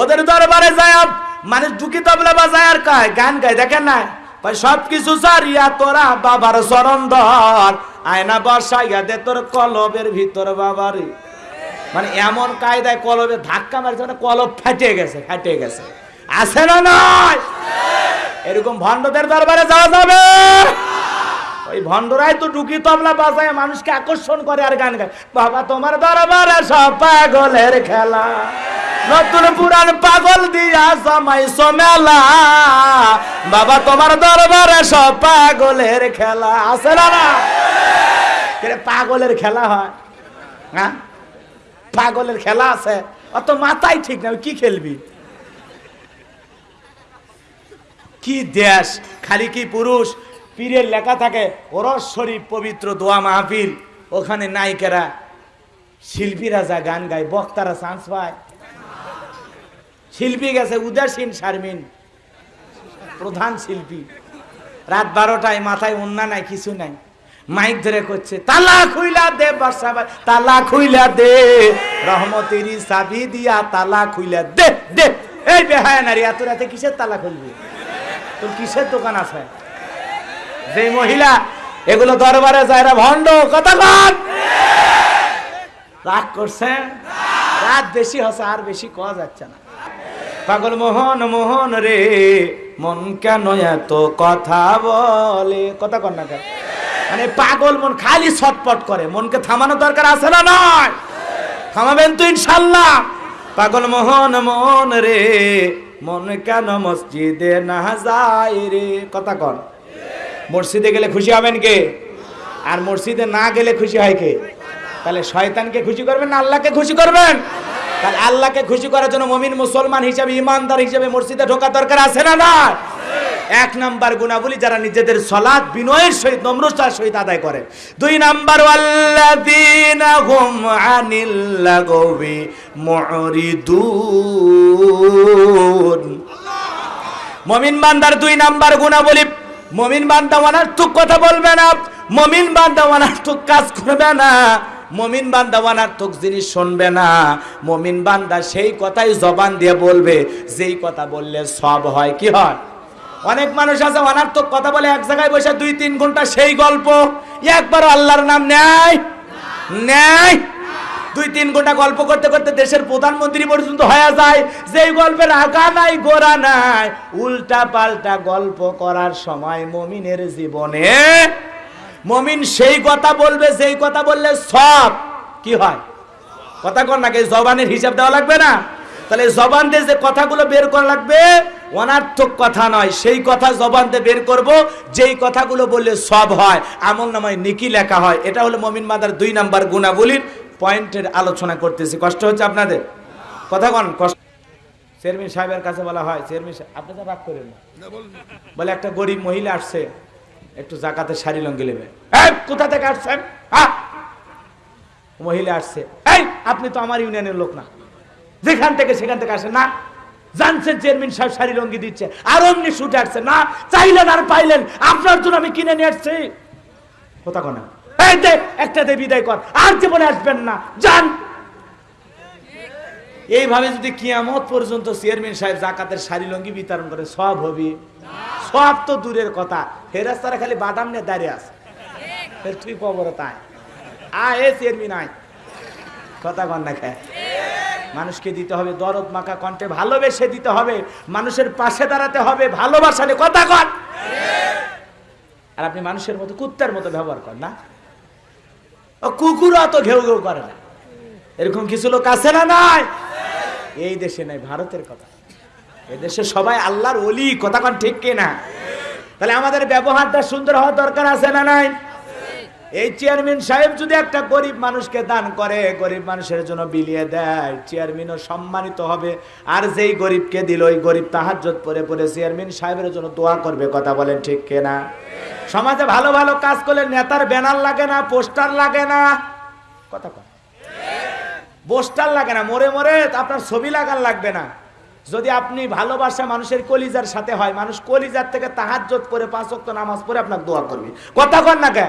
ওদের দরবারে যায় মানুষ ঢুকি তবলা বাজায় আর কায়, গান গায়, দেখেন না? সবকিছু সারিয়া তোরা বাবার চরণ ধর। আয়না বসাইয়া দে তোর কলবের ভিতর বাবারে। মানে এমন কায়দায় কলবে ধাক্কা মারছে মানে কলব ফেটে গেছে ফেটে গেছে। আছে না নয় এরকম ভণ্ডদের দরবারে যাওয়া যাবে? ওই ভণ্ডরাই তো ঢুকি তবলা বাজায়, মানুষকে আকর্ষণ করে আর গান গায়। বাবা, তোমার দরবারে সব পাগলের খেলা। নতুন পুরান পাগল দিয়া জমাইছো মেলা বাবা, তোমার দরবারে সব পাগলের খেলা। আছে না না? পাগলের খেলা হয়? হ্যাঁ? পাগলের খেলা আছে। অত মাথায় ঠিক না, কি খেলবি? কি দেশ? খালি কি পুরুষ? পীরের লেখা থাকে, ওরস শরীফ পবিত্র দোয়া মাহফিল। ওখানে নায়িকেরা, শিল্পীরা যা গান গায়, বক্তারা চান্স পায়। শিল্পী গেছে, উদাসীন শারমিন। প্রধান শিল্পী। রাত বারোটায় মাথায় অন্যা নাই, কিছু নাই। মাইক ধরে করছে তালা খুইলা দে বর্ষা তালা খুইলা দে। রহমতেরি চাবি দিয়া তালা খুইলা দে দে। এই বেহায় নারী, এত রাতে কিসের তালা খুলবি তোর কিসের দোকান আছে? যে মহিলা, এগুলো দরবারে যায় ভণ্ড, কথা রাগ করছে? রাত বেশি হচ্ছে, আর বেশি কওয়া যাচ্ছে না। পাগল মোহন মোহন রে, মন কেন এত কথা বলে? কথা কর না কেন? মানে পাগল মন খালি ছটপট করে। মনকে থামানো দরকার আছে না নয়? থামাবেন তো ইনশাল্লাহ। পাগল মোহন মোহন রে, মন কেন মসজিদে না যায় রে? কথা কন মসজিদে গেলে খুশি হবেন কে? আর মসজিদে না গেলে খুশি হয় কে? তাহলে শয়তানকে খুশি করবেন না আল্লাহকে খুশি করবেন? তাহলে আল্লাহকে খুশি করার জন্য মমিন মুসলমান হিসাবে, ইমানদার হিসাবে মসজিদে ঢোকা দরকার আছে না না এক নাম্বার গুণাবলী যারা নিজেদের সলাদ বিনয়ের সহিত, নম্রতার সহিত আদায় করে। দুই নাম্বার মমিন বান্দার দুই নাম্বার গুণাবলী, মমিন বান্দা অনার্থক কথা বলবে না, মমিন বান্দা অনার্থক কাজ করবে না। মমিন বান্দা অনার্থক জিনিস শুনবে না। মমিন বান্দা সেই কথাই জবান দিয়ে বলবে, যেই কথা বললে সব হয়, কি হয়? অনেক মানুষ আছে অনার্থক কথা বলে এক জায়গায় বসে দুই, তিন ঘণ্টা সেই গল্প একবার আল্লাহর নাম নেয়? নেয়? দুই, তিন ঘণ্টা গল্প করতে করতে দেশের প্রধানমন্ত্রী পর্যন্ত হয়ে যায়, যেই গল্পের আগা নাই গোড়া নাই উল্টা পাল্টা গল্প করার সময় মমিনের জীবনে মমিন সেই কথা বলবে, যেই কথা বললে সব কি হয়? কথা কর নাকি জবানের হিসাব দেওয়া লাগবে না? তাহলে জবান দিয়ে যে কথাগুলো বের করা লাগবে, অনার্থক কথা নয়, সেই কথা জবান দিয়ে বের করব, যেই কথাগুলো বললে সব হয়, আমল নামায় নিকি লেখা হয়। এটা হলো মমিন মাদার দুই নাম্বার গুণাবলীর পয়েন্টের আলোচনা করতেছি। কষ্ট হচ্ছে আপনাদের? কথা কন, কষ্ট চেয়ারম্যান সাহেবের কাছে বলা হয়, চেয়ারম্যান আপনি তো রাগ করেন না। বলে একটা গরিব মহিলা আসছে একটু জাকাতে শাড়ি লঙ্গি নেবে। কোথা থেকে আসছেন? মহিলা আসছে। এই আপনি তো আমার ইউনিয়নের লোক না। যেখান থেকে সেখান থেকে আসে না। জানছেন চেয়ারম্যান সাহেব শাড়ি লঙ্গি দিচ্ছে। আর অমনি শুটে আসছে। না চাইলেন আর পাইলেন। আপনার জন্য আমি কিনে নিয়ে আসছি। কোথা কোনা এই দে একটা দে বিদায় কর। আর জীবনে আসবেন না। যান। এইভাবে যদি কিয়ামত পর্যন্ত চেয়ারম্যান সাহেব জাকাতের শাড়ি লঙ্গি বিতরণ করে সব হবে। সব তো দূরের কথা। ফেরাস্তারা খালি বাদাম নিয়ে দাঁড়িয়ে আছে। ফের তুই কবর তাই? আ, এ চেয়ারম্যান আয়। কথা কন না খায় মানুষকে দিতে হবে দরদ মাখা কণ্ঠে, ভালোবেসে দিতে হবে। মানুষের পাশে দাঁড়াতে হবে, ভালোবাসা নিয়ে কথা কন। আর আপনি মানুষের মতো, কুত্তার মতো ব্যবহার করেন না। ও কুকুরও অত ঘেউ ঘেউ করে না। এরকম কিছু লোক আছে না নাই? এই দেশে নাই, ভারতের কথা। এদেশে সবাই আল্লাহর অলি কথা কন ঠিক কিনা? তাহলে আমাদের ব্যবহারটা সুন্দর হওয়া দরকার আছে না নাই? এই চেয়ারম্যান সাহেব যদি একটা গরিব মানুষকে দান করে, গরিব মানুষের জন্য বিলিয়ে দেয়, চেয়ারম্যানও সম্মানিত হবে। আর যেই গরিবকে দিল, ওই গরিব তাহার তাহাজ্জত পরে পরে চেয়ারম্যান সাহেবের জন্য দোয়া করবে, কথা বলেন ঠিক কিনা? সমাজে ভালো ভালো কাজ করলে নেতার ব্যানার লাগে না, পোস্টার লাগে না? কথা পোস্টার লাগে না, মরে মরে আপনার ছবি লাগান লাগবে না। যদি আপনি ভালোবাসা মানুষের কলিজার সাথে হয়, মানুষ কলিজার থেকে তাহাজ্জত করে পাঁচ ওয়াক্ত নামাজ পড়ে আপনাকে দোয়া করবে। কথা কন না কে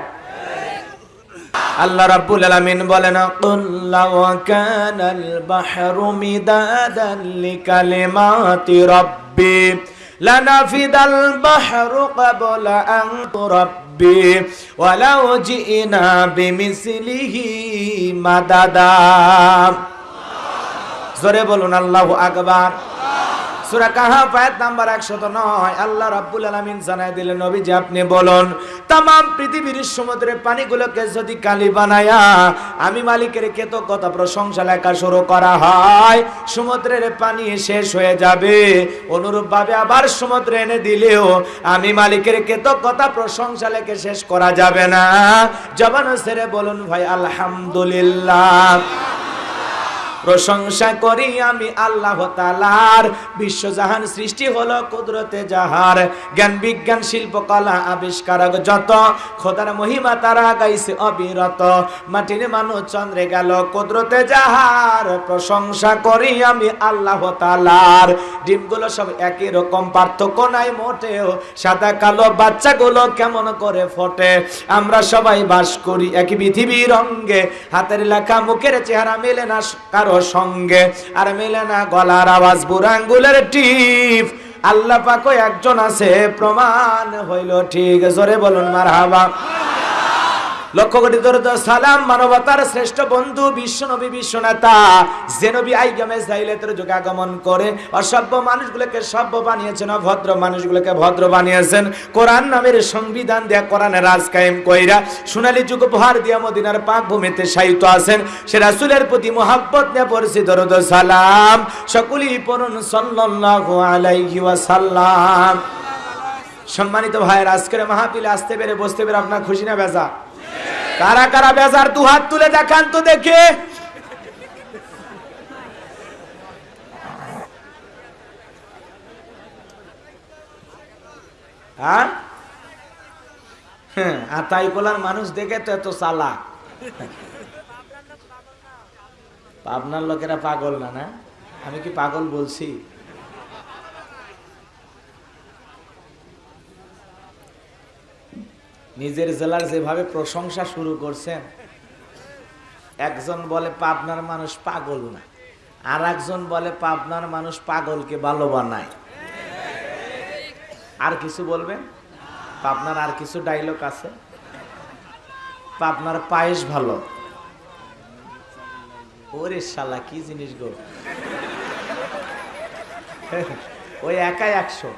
আল্লাহ রাব্বুল আলামিন বলেন, কুল লাউ কানাল বাহরু মিদাদান লিকালিমাতি রাব্বি, লানাফিদাল বাহরু ক্বাবলা আন তুরাব্বি, ওয়ালাউ জিনা বিমিসলিহি মাদাদা। জোরে বলুন, আল্লাহু আকবার। সূরা কাহাফ আয়াত নাম্বার 109 আল্লাহ রাব্বুল আলামিন জানায় দিলেন নবী যে আপনি বলুন তাম পৃথিবীর সমুদ্রের পানিগুলোকে যদি কালি বানায়া আমি মালিকের কৃতজ্ঞতা প্রশংসা লেখা শুরু করা হয়, সমুদ্রের পানি শেষ হয়ে যাবে। অনুরূপ ভাবে আবার সমুদ্রে এনে দিলেও আমি মালিকের কৃতজ্ঞতা প্রশংসা লেখে শেষ করা যাবে না। জবান সেরে বলুন, ভাই, আলহামদুলিল্লাহ। প্রশংসা করি আমি আল্লাহ তালার বিশ্বজাহান সৃষ্টি হলো কুদরতে যাহার। জ্ঞান বিজ্ঞান শিল্পকলা আবিষ্কারক যত। খোদার মহিমা তারা গাইছে অবিরত। মাটির মানুষ চন্দ্রে গেল কুদরতে যাহার। প্রশংসা করি আমি আল্লাহ তালার ডিমগুলো সব একই রকম, পার্থক্য নাই মোটেও। সাদা কালো বাচ্চাগুলো কেমন করে ফোটে? আমরা সবাই বাস করি একই পৃথিবীর রঙ্গে হাতের লেখা মুখের চেহারা মেলে না কারও সঙ্গে। আর মেলে না গলার আওয়াজ বুড়াঙ্গুলের টিপ। আল্লাহ পাকো একজন আছে, প্রমাণ হইল ঠিক। জোরে বলুন মার হাবা লক্ষ কোটি দরদ সালাম, মানবতার শ্রেষ্ঠ বন্ধু, বিশ্ব নবী, বিশ্ব নেতা। যে নবী আইগামে জাইলেতের যুগে আগমন করে, অসভ্য মানুষগুলোকে সভ্য বানিয়েছেন, অভদ্র মানুষগুলোকে ভদ্র বানিয়েছেন। কোরআন নামের সংবিধান দেয়া কোরআনের রাজ কায়েম কইরা সোনালী যুগ উপহার দিয়া মদিনার পাক ভূমিতে সাহিত্য আছেন। সে রাসূলের প্রতি মোহাব্বত নিয়ে পড়ছি, দরদ সালাম। সকলেই পড়ুন সাল্লাল্লাহু আলাইহি ওয়াসাল্লাম। সম্মানিত ভাইয়ের, আজকের মাহফিলে আসতে পেরে বসতে পেরে আপনার খুশি না বেজা? কারা কারা বেজার দু হাত তুলে দেখান তো দেখে। হ্যাঁ? হ্যাঁ, মানুষ দেখে তো এত চালা পাবনার লোকেরা পাগল না না? আমি কি পাগল বলছি? নিজের জেলার যেভাবে প্রশংসা শুরু করছেন, একজন বলে পাবনার মানুষ পাগল না আর একজন বলে পাবনার মানুষ পাগলকে ভালো বানায়। আর কিছু বলবেন? পাবনার আর কিছু ডায়লগ আছে? পাবনার পায়েস ভালো। ওরে শালা, কি জিনিস গো? ওই একাই একশো।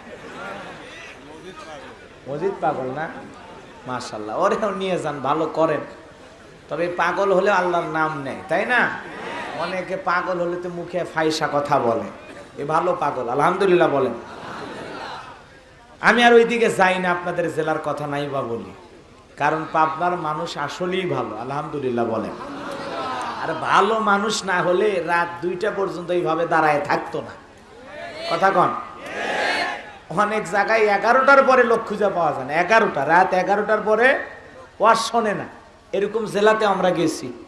মজিদ পাগল না? মাশাল্লাহ ওরেও নিয়ে যান, ভালো করেন। তবে পাগল হলে আল্লাহর নাম নেয়, তাই না? অনেকে পাগল হলে তো মুখে ফাইসা কথা বলে। এ ভালো পাগল, আলহামদুলিল্লাহ বলেন। আমি আর ওইদিকে যাই না, আপনাদের জেলার কথা নাই বা বলি। কারণ পাবনার মানুষ আসলেই ভালো, আলহামদুলিল্লাহ বলেন। আর ভালো মানুষ না হলে রাত দুইটা পর্যন্ত এইভাবে দাঁড়ায় থাকতো না। কথা কন। অনেক জায়গায় এগারোটার পরে লোক খুঁজে পাওয়া যায় না। এগারোটা, রাত এগারোটার পরে ওয়ার শোনে না। এরকম জেলাতে আমরা গেছি।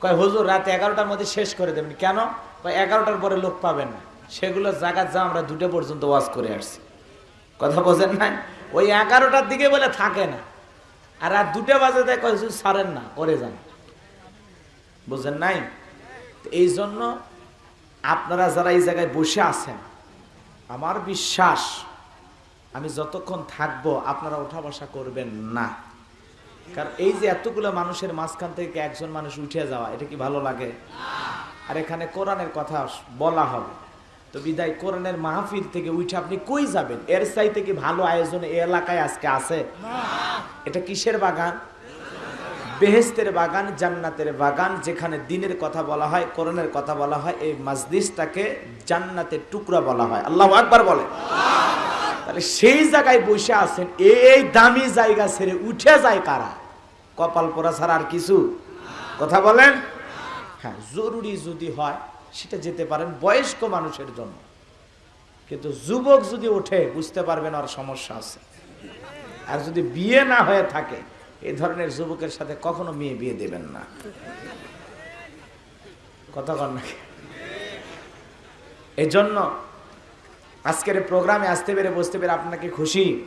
কয়, হুজুর, রাত এগারোটার মধ্যে শেষ করে দেবেন। কেন? কয়, এগারোটার পরে লোক পাবেন না। সেগুলো জায়গা যা আমরা দুটো পর্যন্ত ওয়াজ করে আসছি। কথা বোঝেন না ওই এগারোটার দিকে বলে থাকে না। আর রাত দুটো বাজে দেয় কয় ছাড়েন না করে যান। বুঝেন নাই? এই জন্য আপনারা যারা এই জায়গায় বসে আছেন আমার বিশ্বাস আমি যতক্ষণ থাকব আপনারা ওঠা বসা করবেন না। কারণ এই যে এতগুলো মানুষের মাঝখান থেকে একজন মানুষ উঠে যাওয়া এটা কি ভালো লাগে? আর এখানে কোরআনের কথা বলা হবে। তো বিদায় কোরআনের মাহফিল থেকে উঠে আপনি কই যাবেন? এর চাই থেকে ভালো আয়োজন এই এলাকায় আজকে আছে? এটা কিসের বাগান? বেহেস্তের বাগান, জান্নাতের বাগান, যেখানে দিনের কথা বলা হয়, কোরআনের কথা বলা হয়, এই মাজলিসটাকে জান্নাতের টুকরা বলা হয়। আল্লাহ আকবার বলে। তাহলে সেই জায়গায় বসে আছেন, এই দামি জায়গা ছেড়ে উঠে যায় কারা? কপাল পোড়া ছাড়া আর কিছু? কথা বলেন? হ্যাঁ জরুরি যদি হয়, সেটা যেতে পারেন বয়স্ক মানুষের জন্য। কিন্তু যুবক যদি ওঠে, বুঝতে পারবেন আর সমস্যা আছে। আর যদি বিয়ে না হয়ে থাকে এই ধরনের যুবকের সাথে কখনো মেয়ে বিয়ে দেবেন না। কথা কন নাকি এই জন্য আজকের প্রোগ্রামে আসতে পেরে বসতে পেরে আপনাকে খুশি?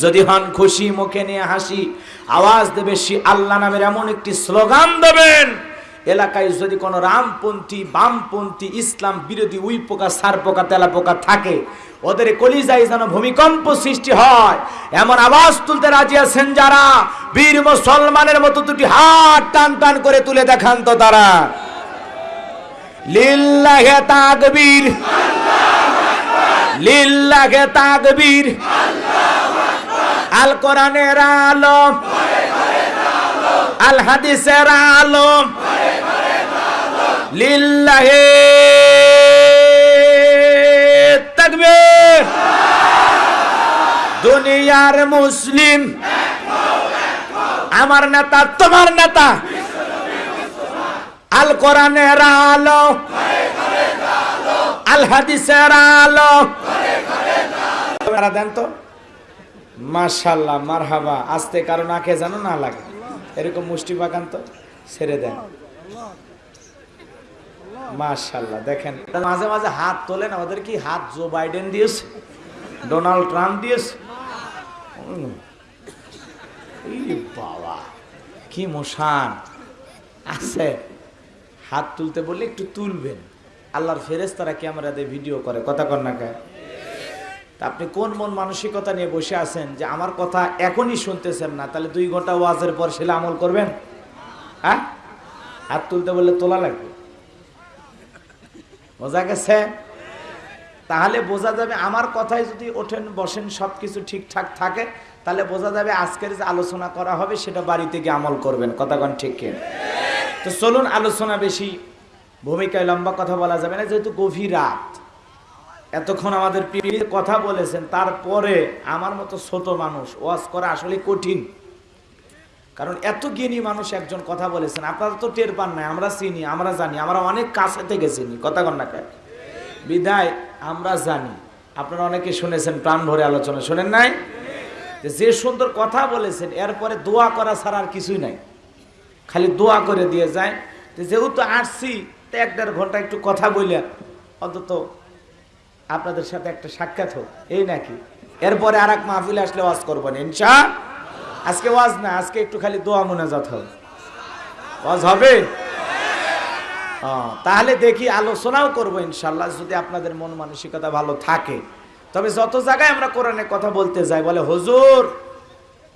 যদি হন খুশি, মুখে নিয়ে হাসি, আওয়াজ দেবে সে আল্লাহ নামের এমন একটি স্লোগান দেবেন। এলাকায় যদি কোনো রামপন্থী, বামপন্থী, ইসলাম বিরোধী, উই পোকা, সার পোকা, তেলা পোকা থাকে, ওদের কলিজায় যেন ভূমিকম্প সৃষ্টি হয়। এমন আওয়াজ তুলতে রাজি আছেন যারা? বীর মুসলমানের মতো দুটি হাত টান টান করে তুলে দেখান তো তারা। লিল্লাহে তাকবীর। লিল্লাহে তাকবীর। আল কোরআনের আলো। আল হাদিসের আলো। লিল্লাহে তাকবীর। দুনিয়ার মুসলিম, আমার নেতা, তোমার নেতা আল কোরআনের আলো। আল হাদিসের আলো দেন তো? মাশাল্লাহ, মারহাবা। আস্তে কারও নাকে জানো না লাগে। এরকম মুষ্টি বাগান তো ছেড়ে দেন। মাশাল্লাহ দেখেন। মাঝে মাঝে হাত তোলেন, আমাদের কি হাত জো বাইডেন দিয়েছে? ডোনাল্ড ট্রাম্প দিয়েছে। বাবা, কি মশান। আছে, হাত তুলতে বললে একটু তুলবেন। আল্লাহর ফেরেস তারা ক্যামেরাতে ভিডিও করে, কথা গায়ে তা আপনি কোন মন মানসিকতা নিয়ে বসে আছেন যে আমার কথা এখনই শুনতেছেন না, তাহলে দুই ঘণ্টা ওয়াজের পর সেটা আমল করবেন? হ্যাঁ? হাত তুলতে বললে তোলা লাগবে। বোঝা গেছে? তাহলে বোঝা যাবে আমার কথায় যদি ওঠেন, বসেন সব কিছু ঠিকঠাক থাকে, তাহলে বোঝা যাবে আজকের যে আলোচনা করা হবে, সেটা বাড়িতে গিয়ে আমল করবেন। কথাগণ ঠিক কিনা তো চলুন, আলোচনা বেশি ভূমিকায় লম্বা কথা বলা যাবে না, যেহেতু গভীর রাত। এতক্ষণ আমাদের কথা বলেছেন, তারপরে আমার মতো ছোট মানুষ ওয়াজ করা আসলে কঠিন। কারণ এত জ্ঞানী মানুষ একজন কথা বলেছেন, আপনারা তো টের পান নাই, আমরা চিনি, আমরা জানি, আমরা অনেক কাছে থেকে চিনি, কথা কন না বিদায়, আমরা জানি, আপনারা অনেকে শুনেছেন প্রাণ ভরে আলোচনা, শোনেন নাই? যে সুন্দর কথা বলেছেন, এরপরে দোয়া করা ছাড়া আর কিছুই নাই। খালি দোয়া করে দিয়ে যায়। যেহেতু আসছি, তো এক দেড় ঘণ্টা একটু কথা বলে, অন্তত আপনাদের সাথে একটা সাক্ষাৎ হোক। এই নাকি? এরপরে আর এক মাহফিল আসলে ওয়াজ করব না, ইনশা আজকে ওয়াজ না, আজকে একটু খালি দোয়া মোনাজাত হবে। ওয়াজ হবে? তাহলে দেখি আলোচনাও করব ইনশাল্লাহ যদি আপনাদের মন মানসিকতা ভালো থাকে। তবে যত জায়গায় আমরা কোরআনে কথা বলতে যাই, বলে হুজুর,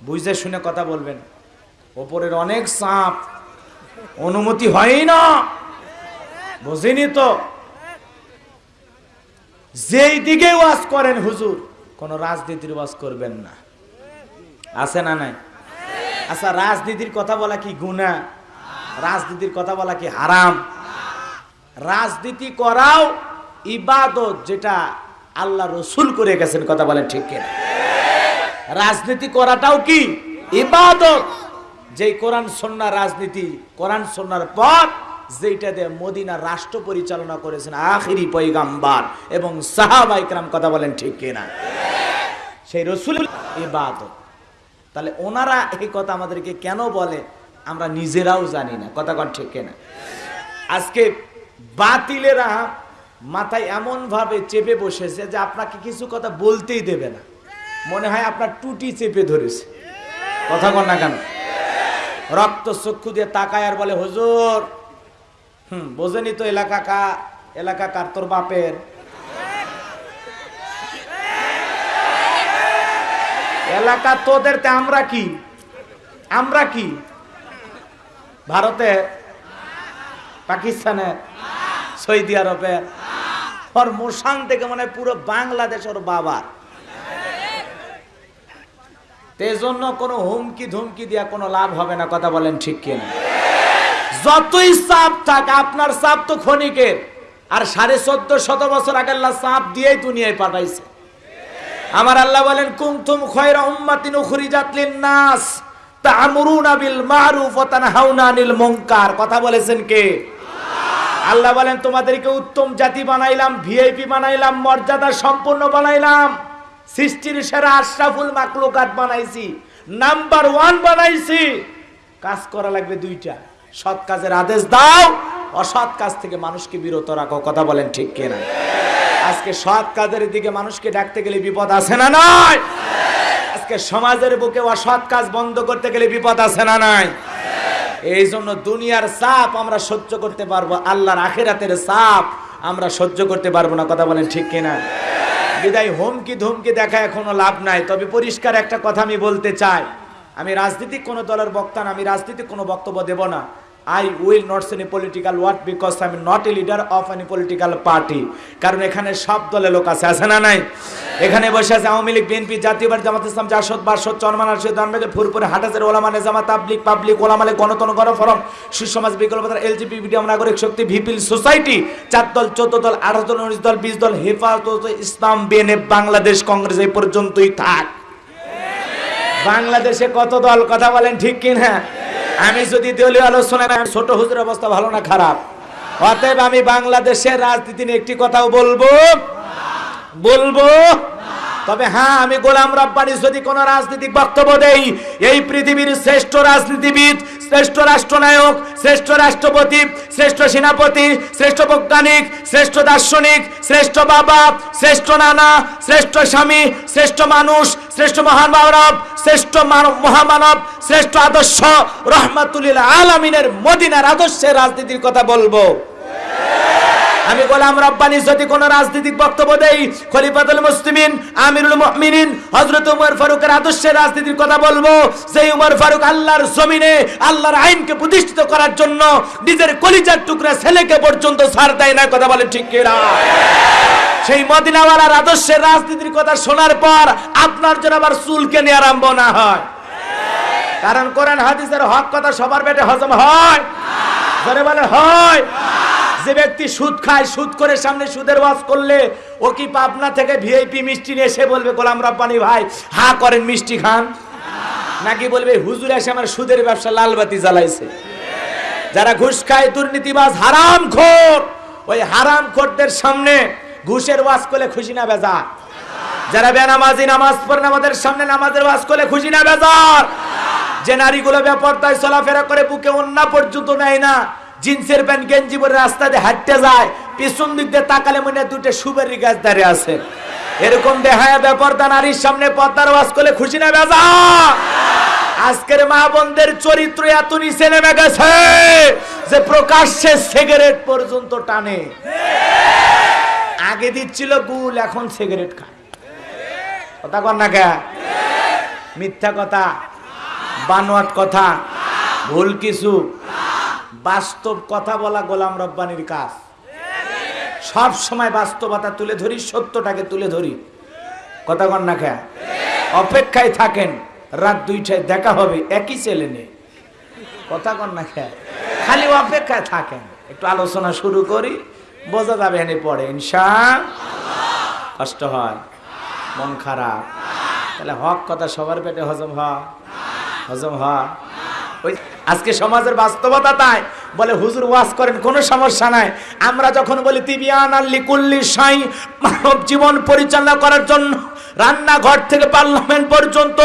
বুঝে শুনে কথা বলবেন। ওপরের অনেক সাপ, অনুমতি হয়ই না। বুঝিনি তো? যেই দিকে ওয়াজ করেন হুজুর, কোন রাজনীতির ওয়াজ করবেন না। আছে না নাই? আচ্ছা রাজনীতির কথা বলা কি গুণা? রাজনীতির কথা বলা কি হারাম? রাজনীতি করাও ইবাদত যেটা আল্লাহ রসুল করে গেছেন, কথা বলেন ঠিক কিনা? রাজনীতি করাটাও কি ইবাদত? যেই কোরআন সন্না রাজনীতি, কোরআন সন্ন্যার পর যেটা দিয়ে মদিনা রাষ্ট্র পরিচালনা করেছেন আখিরি পৈগাম্বার এবং সাহাবা ইকরাম কথা বলেন ঠিক কিনা? সেই রসুল ইবাদত। তাহলে ওনারা এই কথা আমাদেরকে কেন বলে, আমরা নিজেরাও জানি না। কথা কন ঠিক কিনা? আজকে বাতিলেরা মাথায় এমন ভাবে চেপে বসেছে যে আপনাকে কিছু কথা বলতেই দেবে না। মনে হয় আপনার টুটি চেপে ধরেছে। কথা কন না কেন? রক্ত চক্ষু দিয়ে তাকায় আর বলে, হুজুর, হুম, বোঝেনি তো এলাকা কা, এলাকা কার তোর বাপের? এলাকা তোদের তে আমরা কি? আমরা কি? ভারতে? পাকিস্তানে? সৌদি আরবে? ওর মোশান থেকে মানে পুরো বাংলাদেশ ওর বাবার জন্য কোনো হুমকি ধুমকি দিয়া কোনো লাভ হবে না, কথা বলেন ঠিক কিনা? যতই সাপ থাক, আপনার সাপ তো ক্ষণিকের। আর সাড়ে চোদ্দ শত বছর আগে সাপ দিয়েই দুনিয়ায় পাঠাইছে। আমার আল্লাহ বলেন কুমতুম খয়রা উম্মাতিন উখরিজাত লিন-নাস, তা'মুরুনা বিল মারুফ ওয়া তানহাউনা আনিল মুনকার। কথা বলেছেন কে? আল্লাহ বলেন, তোমাদেরকে উত্তম জাতি বানাইলাম, ভিআইপি বানাইলাম, মর্যাদা সম্পন্ন বানাইলাম, সৃষ্টির সেরা আশরাফুল মাকলুকাত বানাইছি, নাম্বার ওয়ান বানাইছি। কাজ করা লাগবে দুইটা, সৎ কাজের আদেশ দাও, অসৎ কাজ থেকে মানুষকে বিরত রাখো। কথা বলেন ঠিক কিনা? আজকে সৎ কাজের দিকে মানুষকে ডাকতে গেলে বিপদ আছে না নয় আজকে সমাজের বুকে অসৎ কাজ বন্ধ করতে গেলে বিপদ আছে না নাই? এই জন্য দুনিয়ার চাপ আমরা সহ্য করতে পারব, আল্লাহর আখেরাতের চাপ আমরা সহ্য করতে পারব না। কথা বলেন ঠিক কিনা? বিদায় হুমকি ধুমকি দেখা এখনও লাভ নাই। তবে পরিষ্কার একটা কথা আমি বলতে চাই। আমি রাজনীতিক কোনো দলের বক্তা না, আমি রাজনীতিক কোনো বক্তব্য দেব না। I will not any political word because I am not a leader of any political party কারণ এখানে সব দলের লোক আছে আছে না নাই? এখানে বসে আছে আওয়ামী লীগ বিএনপি জাতীয় পার্টি, জামাত ইসলাম, জাসদ, বাসদ, চরমান, আরশদ দানবেগের ফুরপুরে হাটাজের, ওলামা নেজামা তাবলিক পাবলিক, ওলামালে, গণতন, গণফরম সুসমাজ বিকল্পতার মিডিয়াম নাগরিক শক্তি ভিপিল সোসাইটি চার দল, চোদ্দ দল, আঠারো দল, উনিশ দল, বিশ দল, হেফাজত, ইসলাম বিএনএফ বাংলাদেশ, কংগ্রেস, এই পর্যন্তই থাক। বাংলাদেশে কত দল, কথা বলেন ঠিক কিনা? আমি যদি দলীয় আলোচনায় ছোট হুজুর অবস্থা ভালো না, খারাপ। অতএব আমি বাংলাদেশের রাজনীতি নিয়ে একটি কথাও বলব। বলব। তবে হ্যাঁ আমি গোলাম রব্বানি যদি কোন রাজনৈতিক বক্তব্য দেই, এই পৃথিবীর শ্রেষ্ঠ রাজনীতিবিদ শ্রেষ্ঠ রাষ্ট্রনায়ক, শ্রেষ্ঠ রাষ্ট্রপতি, শ্রেষ্ঠ সেনাপতি, শ্রেষ্ঠ বৈজ্ঞানিক, শ্রেষ্ঠ দার্শনিক, শ্রেষ্ঠ বাবা, শ্রেষ্ঠ নানা, শ্রেষ্ঠ স্বামী, শ্রেষ্ঠ মানুষ, শ্রেষ্ঠ মহান মানব, শ্রেষ্ঠ মানব- মহামানব, শ্রেষ্ঠ আদর্শ, রহমাতুল্লিল আলমিনের মদিনার আদর্শের রাজনীতির কথা বলব। আমি গোলাম রব্বানি, যদি কোন রাজনৈতিক বক্তব্য দেই, খলিফাতুল মুসলিমিন, আমিরুল মুমিনিন, হযরত উমর ফারুকের আদর্শের রাজনীতির কথা বলব সেই উমর ফারুক আল্লাহর জমিনে, আল্লাহর আইনকে প্রতিষ্ঠিত করার জন্য নিজের কলিজার টুকরা ছেলেকে পর্যন্ত ছাড় দেয় না কথা বলে ঠিক কিনা? সেই মদিনাওয়ালার আদর্শের রাজনীতির কথা শোনার পর আপনার জন্য আবার চুলকে নিয়ে আরম্ভ না হয়। কারণ কোরআন হাদিসের হক কথা সবার পেটে হজম হয়। ধরে বলে হয়। যে ব্যক্তি সুদ খায়, সুদ করে সামনে সুদের ওয়াজ করলে, ও কি পাবনা থেকে ভিআইপি মিষ্টি নিয়ে এসে বলবে, গোলাম রব্বানি ভাই, হা করেন মিষ্টি খান? নাকি বলবে, হুজুর এসে আমার সুদের ব্যবসা লালবাতি জ্বালাইছে। যারা ঘুষ খায়, দুর্নীতিবাজ, হারাম খোর। ওই হারাম খোরদের সামনে ঘুষের ওয়াজ করলে খুশি না বেজা যারা বেনামাজি নামাজ পড়ে আমাদের সামনে নামাজের ওয়াজ করলে খুশি না বেজার। যে নারীগুলো ব্যাপারটায় চলাফেরা করে, বুকে অন্য পর্যন্ত নেয় না জিন্সের প্যান্ট গেঞ্জি পরে রাস্তা দিয়ে হাঁটতে যায়, পিছন দিক দিয়ে তাকালে মনে দুটো সুবেরি গাছ দাঁড়িয়ে আছে। এরকম দেখায় ব্যাপারটা নারীর সামনে পদ্মার ওয়াজ করলে খুশি না বেজা? আজকের মা বোনদের চরিত্র এত নিচে নেমে গেছে যে প্রকাশ্যে সিগারেট পর্যন্ত টানে। আগে দিচ্ছিল গুল, এখন সিগারেট খায়। কথা কর না কে? মিথ্যা কথা। বানোয়াট কথা। ভুল কিছু। বাস্তব কথা বলা গোলাম রব্বানির কাজ। সব সময় বাস্তবতা তুলে ধরি, সত্যটাকে তুলে ধরি। কথা কর না কে অপেক্ষায় থাকেন, রাত দুইটায় দেখা হবে, একই ছেলে নেই। কথা কর না কে খালি অপেক্ষায় থাকেন। একটু আলোচনা শুরু করি, বোঝা যাবে এনে পড়ে। ইনশা কষ্ট হয়। মন খারাপ। তাহলে হক কথা সবার পেটে হজম হয়। হজম হয়। আজকে সমাজের বাস্তবতা তাই। বলে, হুজুর, ওয়াজ করেন, কোনো সমস্যা নাই। আমরা যখন বলি, তিবিয়ান আল্লি কুল্লি সাই মানব জীবন পরিচালনা করার জন্য রান্নাঘর থেকে পার্লামেন্ট পর্যন্ত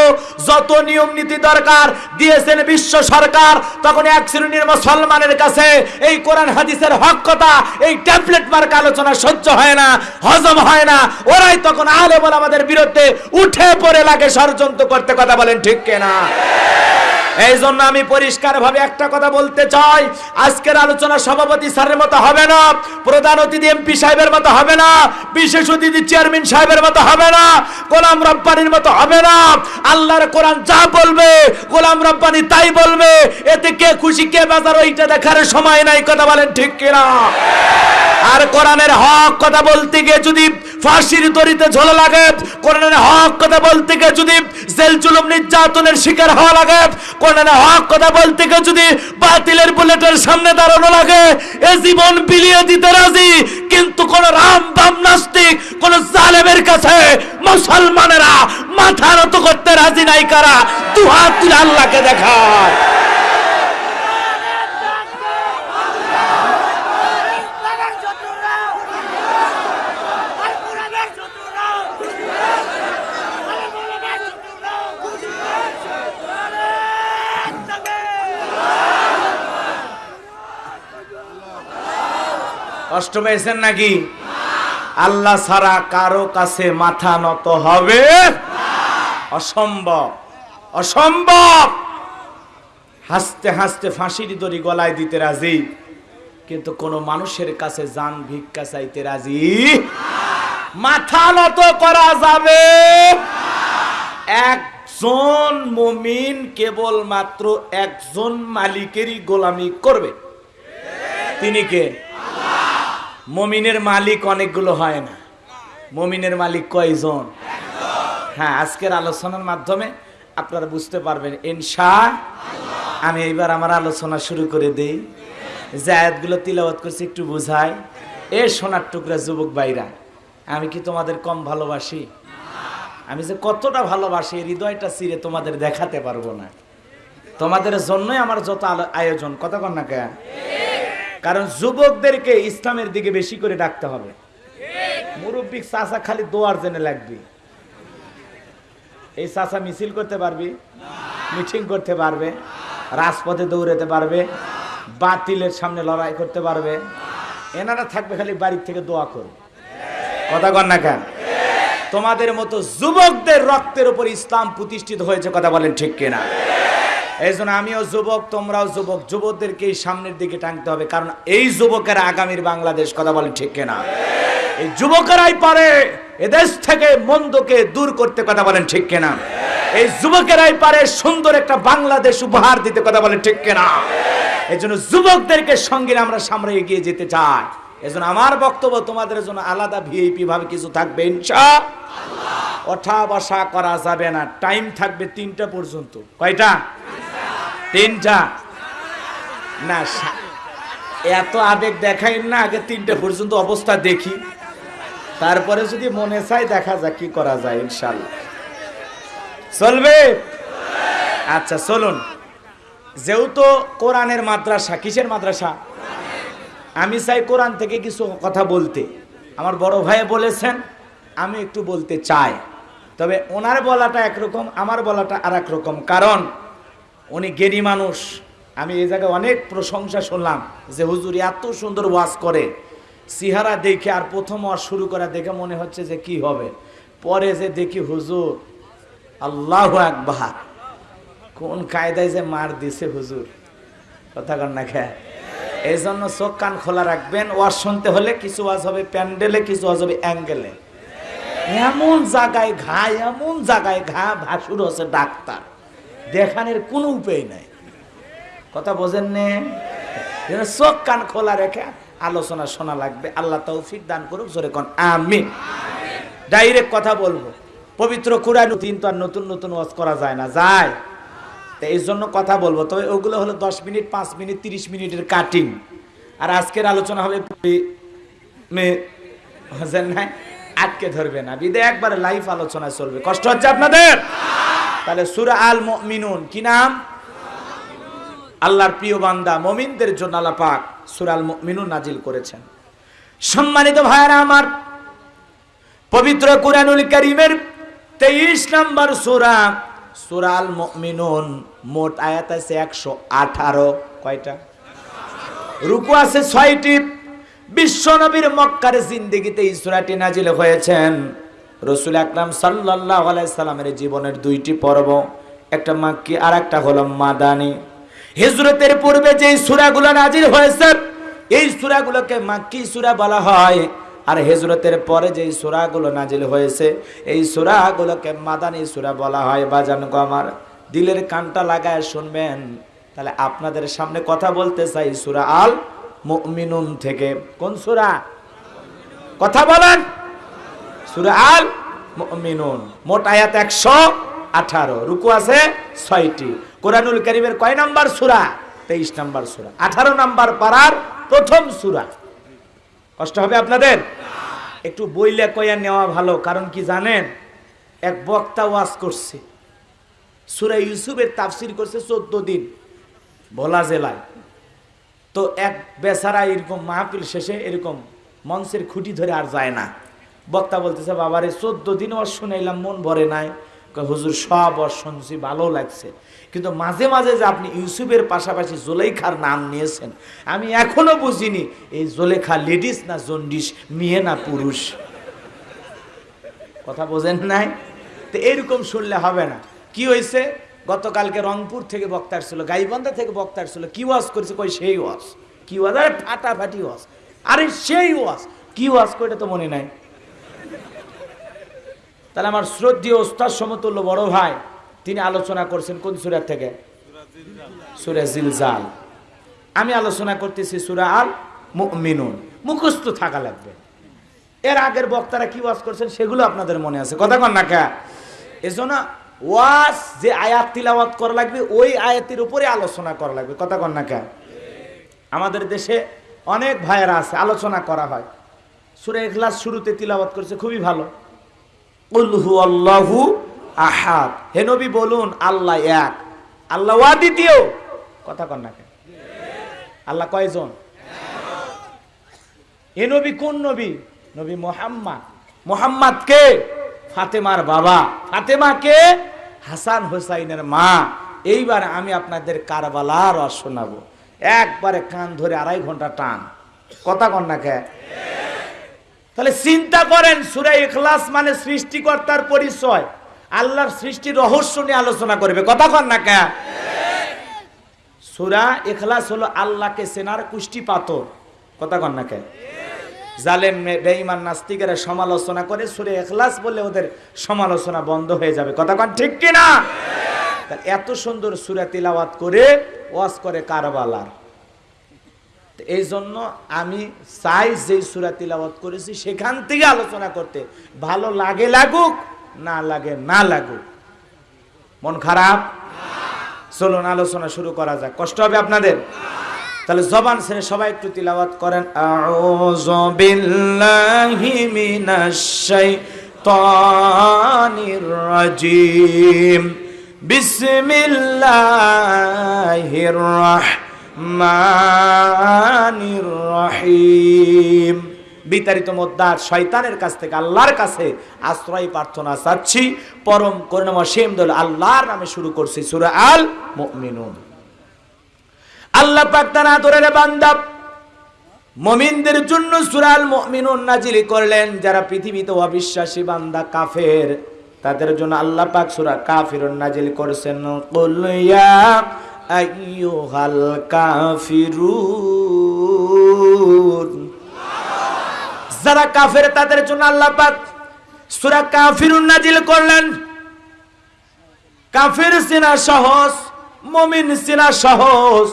যত নিয়ম নীতি দরকার দিয়েছেন বিশ্ব সরকার, তখন এক শ্রেণির মুসলমানের কাছে এই কোরআন হাদিসের হক কথা, এই ট্যাবলেট মার্ক আলোচনা সহ্য হয় না, হজম হয় না। ওরাই তখন আলে বলে আমাদের বিরুদ্ধে উঠে পড়ে লাগে ষড়যন্ত্র করতে। কথা বলেন ঠিক কেনা? এই জন্য আমি পরিষ্কার ভাবে একটা কথা বলতে চাই। আজকের আলোচনা সভাপতি স্যারের মতো হবে না, প্রধান অতিথি এমপি সাহেবের মতো হবে না, বিশেষ অতিথি চেয়ারম্যান সাহেবের মতো হবে না, গোলাম রব্বানির মতো হবে না। আল্লাহর কোরআন যা বলবে, গোলাম রব্বানি তাই বলবে। এতে কে খুশি, কে বাজার, ওইটা দেখার সময় নাই, কথা বলেন ঠিক কিনা? আর কোরআনের হক কথা বলতে গিয়ে যদি ফাঁসির দড়িতে ঝোলা লাগে। কোরআনের হক কথা বলতে গিয়ে যদি জেল জুলুম নির্যাতনের শিকার হওয়া লাগে, কোরআনের হক কথা বলতে গিয়ে যদি বাতিলের বুলেটের সামনে দাঁড়ানো লাগে, এ জীবন বিলিয়ে দিতে রাজি। কিন্তু কোন রাম বাম নাস্তিক, কোন জালেমের কাছে মুসলমানেরা মাথা নত করতে রাজি নাই কারা? দু হাত তুলে আল্লাহকে দেখায় লাগার শত্রুরা আর কোরআনের শত্রুরা আর কোরআনের শত্রুরা আরে তবে কষ্ট পেয়েছেন নাকি? আল্লাহ ছাড়া কারও কাছে মাথা নত হবে? অসম্ভব। অসম্ভব! হাসতে হাসতে ফাঁসির দড়ি গলায় দিতে রাজি, কিন্তু কোন মানুষের কাছে যান ভিক্ষা চাইতে রাজি? মাথা নত করা যাবে। একজন মুমিন কেবল মাত্র একজন মালিকেরই গোলামি করবে। তিনি কে? মমিনের মালিক অনেকগুলো হয় না। মমিনের মালিক কয়জন? হ্যাঁ আজকের আলোচনার মাধ্যমে আপনারা বুঝতে পারবেন, ইনশা আমি এইবার আমার আলোচনা শুরু করে দেই। জায়াতগুলো তিলাওয়াত করছি, একটু বুঝাই। এ সোনার টুকরা যুবক ভাইরা, আমি কি তোমাদের কম ভালোবাসি? আমি যে কতটা ভালোবাসি হৃদয়টা চিরে তোমাদের দেখাতে পারব না। তোমাদের জন্যই আমার যত আয়োজন। কথা কন না কেন কারণ যুবকদেরকে ইসলামের দিকে বেশি করে ডাকতে হবে। মুরব্বী চাচা খালি দোয়ার জেনে লাগবে। এই চাচা মিছিল করতে পারবি? মিটিং করতে পারবে। রাজপথে দৌড়াতে পারবে। বাতিলের সামনে লড়াই করতে পারবে। এনারা থাকবে খালি বাড়ির থেকে দোয়া করবে কথা কন না কেন? তোমাদের মতো যুবকদের রক্তের উপর ইসলাম প্রতিষ্ঠিত হয়েছে কথা বলেন ঠিক কিনা? এই জন্য আমিও যুবক, তোমরাও যুবক যুবকদেরকে এই সামনের দিকে টানতে হবে, কারণ এই যুবকেরা আগামীর বাংলাদেশ কথা বলেন ঠিক কিনা? এই যুবকেরাই পারে এদেশ থেকে মন্দকে দূর করতে কথা বলেন ঠিক কিনা? এই যুবকেরাই পারে সুন্দর একটা বাংলাদেশ উপহার দিতে কথা বলেন ঠিক কিনা? এই জন্য যুবকদেরকে সঙ্গে আমরা সামনে এগিয়ে যেতে চাই। এজন্য আমার বক্তব্য তোমাদের জন্য আলাদা ভিআইপি ভাবে কিছু থাকবে ইনশা ওঠা বসা করা যাবে না, টাইম থাকবে তিনটা পর্যন্ত। কয়টা? তিনটা। না এত আবেগ দেখাই না, আগে তিনটা পর্যন্ত অবস্থা দেখি। তারপরে যদি মনে চাই দেখা যাক কি করা যায় ইনশাল্লাহ চলবে? আচ্ছা চলুন। যেহেতু কোরআনের মাদ্রাসা, কিসের মাদ্রাসা? আমি চাই কোরআন থেকে কিছু কথা বলতে। আমার বড় ভাই বলেছেন, আমি একটু বলতে চাই। তবে ওনার বলাটা একরকম, আমার বলাটা আর রকম। কারণ উনি জ্ঞানী মানুষ। আমি এই জায়গায় অনেক প্রশংসা শুনলাম যে হুজুর এত সুন্দর ওয়াজ করে। সিহারা দেখে আর প্রথম ওয়াজ শুরু করা দেখে মনে হচ্ছে যে কি হবে। পরে যে দেখি হুজুর, আল্লাহ আকবার। কোন কায়দায় যে মার দিছে হুজুর। কথা কর না খেয়ে এই জন্য চোখ কান খোলা রাখবেন। ওয়াজ শুনতে হলে কিছু ওয়াজ হবে প্যান্ডেলে, কিছু ওয়াজ হবে অ্যাঙ্গেলে। এমন জায়গায় ঘা, এমন জায়গায় ঘা ভাসুর হচ্ছে ডাক্তার। দেখানোর কোনো উপায় নাই। কথা বোঝেন নে? চোখ কান খোলা রেখে আলোচনা শোনা লাগবে। আল্লাহ তৌফিক দান করুক, জোরে কন আমি ডাইরেক্ট কথা বলব। পবিত্র কোরআন দিন তো আর নতুন নতুন ওয়াজ করা যায় না, যায়। তো এই জন্য কথা বলব। তবে ওগুলো হলো দশ মিনিট, পাঁচ মিনিট, তিরিশ মিনিটের কাটিং। আর আজকের আলোচনা হবে আটকে ধরবে না। বিদে একবারে লাইভ আলোচনা চলবে। কষ্ট হচ্ছে আপনাদের? তাহলে সুরা আল মিনুন কি নাম? আল্লাহর প্রিয় বান্দা, মমিনদের জন্য আল্লাহ পাক সুরা আল মিনুন নাজিল করেছেন। সম্মানিত ভাইয়ারা আমার, পবিত্র কুরআনুল কারীমের 23 নম্বর সুরা সুরাল আল মুমিনুন মোট আয়াত আছে 118 কয়টা? রুকু আছে 6টি বিশ্ব নবীর মক্কার জিন্দেগিতে এই সূরাটি নাজিল হয়েছেন। রসুল আকরাম সাল্লাল্লাহু আলাইহি সাল্লামের জীবনের দুইটি পর্ব। একটা মাক্কি আর একটা হলো মাদানি। হিজরতের পূর্বে যে সূরাগুলো নাজির হয়েছে, এই সূরাগুলোকে মাক্কি সূরা বলা হয়। আর হিজরতের পরে যে সূরাগুলো নাজিল হয়েছে, এই সূরাগুলোকে মাদানি সূরা বলা হয়। বাজান আমার, দিলের কানটা লাগায় শুনবেন। তাহলে আপনাদের সামনে কথা বলতে চাই সুরা আল মুমিনুন থেকে। কোন সূরা? কথা বলেন। সূরা আল মুমিনুন মোট আয়াত একশো আঠারো, রুকু আছে ছয়টি। কোরআনুল করিমের কয় নাম্বার সূরা? তেইশ নাম্বার সূরা। আঠারো নাম্বার পাড়ার প্রথম সূরা। কষ্ট হবে আপনাদের? একটু বইলে কয়া নেওয়া ভালো, কারণ কি জানেন? এক বক্তা ওয়াজ করছে। সূরা ইউসুফের তাফসির করছে চোদ্দ দিন, ভোলা জেলায়। তো এক বেচারা এরকম মাহফিল শেষে এরকম মঞ্চের খুঁটি ধরে আর যায় না। বক্তা বলতেছে, বাবারে, চোদ্দ দিন ওর শুনাইলাম, মন ভরে নাই। হুজুর, সব ওর শুনছি, ভালো লাগছে। কিন্তু মাঝে মাঝে যে আপনি ইউসুফের পাশাপাশি জোলেখার নাম নিয়েছেন, আমি এখনও বুঝিনি, এই জোলেখা লেডিস না জন্ডিস, মেয়ে না পুরুষ? কথা বোঝেন নাই? তো এরকম শুনলে হবে না। কি হয়েছে গতকালকে রংপুর থেকে বক্তা ছিল গাইবান্ধা থেকে বক্তা ছিল কি ওয়াজ করেছে? কই সেই ওয়াজ। কি ওয়াজ? আরে, ফাটাফাটি ওয়াজ। আরে, সেই ওয়াজ। কি ওয়াজ? করে তো মনে নাই। তাহলে আমার শ্রদ্ধীয় ওস্তাদ সমতুল্য বড় ভাই, তিনি আলোচনা করছেন কোন সুরার থেকে? সুরা জিলজাল। আমি আলোচনা করতেছি সুরা আল মুমিনুন মুখস্থ থাকা লাগবে। এর আগের বক্তারা কি ওয়াজ করছেন সেগুলো আপনাদের মনে আছে। কথা কন না কা? এজন্য ওয়াজ যে আয়াত তিলাওয়াত করা লাগবে, ওই আয়াতের উপরে আলোচনা করা লাগবে। কথা কন না কা? আমাদের দেশে অনেক ভাইয়েরা আছে, আলোচনা করা হয়। সুরে ইখলাস শুরুতে তিলাওয়াত করছে, খুবই ভালো। উল্হু আল্লাহু আহাদ। হে নবী বলুন, আল্লাহ এক। আল্লাহ দ্বিতীয়। কথা কন না কেন? আল্লাহ কয়জন? এ নবী কোন নবী? নবী মোহাম্মদ। মোহাম্মদ কে? ফাতেমার বাবা। ফাতেমা কে? হাসান হোসাইনের মা। এইবার আমি আপনাদের কারবালার রস শোনাবো। একবারে কান ধরে আড়াই ঘণ্টা টান। কথা কন না তাহলে চিন্তা করেন, সুরা ইখলাস মানে সৃষ্টিকর্তার পরিচয়। আল্লাহর সৃষ্টির রহস্য নিয়ে আলোচনা করবে। কথা কন না কে? সুরা ইখলাস হলো আল্লাহকে সেনার কুষ্টি পাথর। কথা কন না কে? জালেম, বেঈমান, নাস্তিকেরা সমালোচনা করে সুরে এখলাস বলে ওদের সমালোচনা বন্ধ হয়ে যাবে। কথা কন ঠিক কিনা? এত সুন্দর সুরা তিলাওয়াত করে ওয়াজ করে কারবালার। এই জন্য আমি চাই যে সুরা তিলাবত করেছি সেখান থেকে আলোচনা করতে। ভালো লাগে লাগুক, না লাগে না লাগুক। মন খারাপ? চলুন, আলোচনা শুরু করা যাক। কষ্ট হবে আপনাদের? তাহলে জবান ছেড়ে সবাই একটু তিলাওয়াত করেন। বিসমিল্লাহির রাহমানির রহিম। বিতাড়িত মোদ্দার শয়তানের কাছ থেকে আল্লাহর কাছে আশ্রয় প্রার্থনা চাচ্ছি। পরম করুণাময় সেম দল আল্লাহর নামে শুরু করছি সূরা আল মুমিনুন আল্লাহ পাক তার আদরের বান্দা মমিনদের জন্য সুরাল মুমিনুন নাজিল করলেন। যারা পৃথিবীতে অবিশ্বাসী বান্দা কাফের, তাদের জন্য আল্লাহ পাক সূরা কাফিরুন নাজিল করেছেন। কুল আইয়ুহাল কাফিরুন যারা কাফের, তাদের জন্য আল্লাহ পাক সূরা কাফিরুন নাজিল করলেন। কাফের চেনা সহজ, মমিন চেনা সহজ,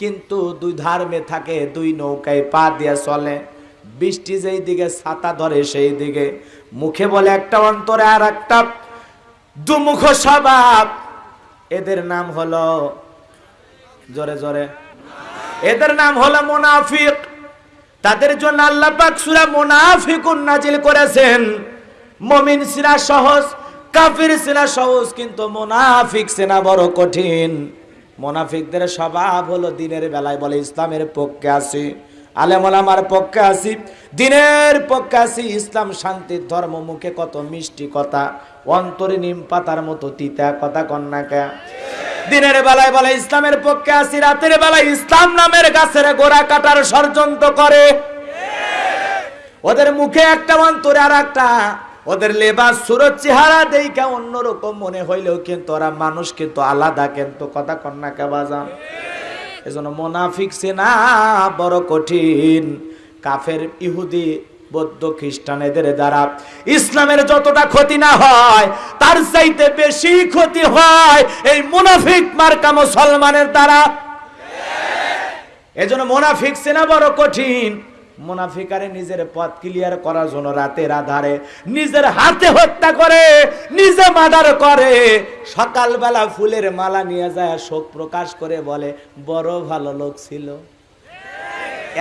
কিন্তু দুই ধার্মে থাকে, দুই নৌকায় পা দিয়ে চলে। বৃষ্টি যেই দিকে, ছাতা ধরে সেই দিকে। মুখে বলে একটা অন্তরে আর একটা, দুমুখ স্বভাব। এদের নাম হলো, জোরে জোরে। এদের নাম হলো মুনাফিক। তাদের জন্য আল্লাহ পাক সূরা মুনাফিকুন করেছেন। মমিন সিনা সহজ, কাফির সিনা সহজ, কিন্তু মুনাফিক সিনা বড় কঠিন। মুনাফিকদের স্বভাব হলো দিনের বেলায় বলে, ইসলামের পক্ষে আসি আলেমল আমার পক্ষে আছি, দিনের পক্ষে আসি ইসলাম শান্তির ধর্ম মুখে কত মিষ্টি কথা। অন্তরে নিম পাতার মতো তিতা কথা কন্যাকা। দিনের বেলায় বলে, ইসলামের পক্ষে আসি রাতের বেলায় ইসলাম নামের গাছের গোড়া কাটার ষড়যন্ত্র করে। ওদের মুখে একটা অন্তরে আর একটা। ওদের লেবাস সুরত চেহারা দেখা অন্যরকম মনে হইলেও কিন্তু ওরা মানুষ কিন্তু আলাদা কিন্তু কথা কন্যা কে বাজান। এজন্য মোনাফিক সেনা বড় কঠিন। কাফের ইহুদি বৌদ্ধ খ্রিস্টান এদের দ্বারা ইসলামের যতটা ক্ষতি না হয়, তার চাইতে বেশি ক্ষতি হয় এই মুনাফিক মার্কা মুসলমানের দ্বারা। এজন্য মোনাফিক সেনা বড় কঠিন। মোনাফিকারে নিজের পথ ক্লিয়ার করার জন্য রাতের আধারে নিজের হাতে হত্যা করে, নিজে মার্ডার করে, সকালবেলা ফুলের মালা নিয়ে যায়, শোক প্রকাশ করে বলে, বড় ভালো লোক ছিল।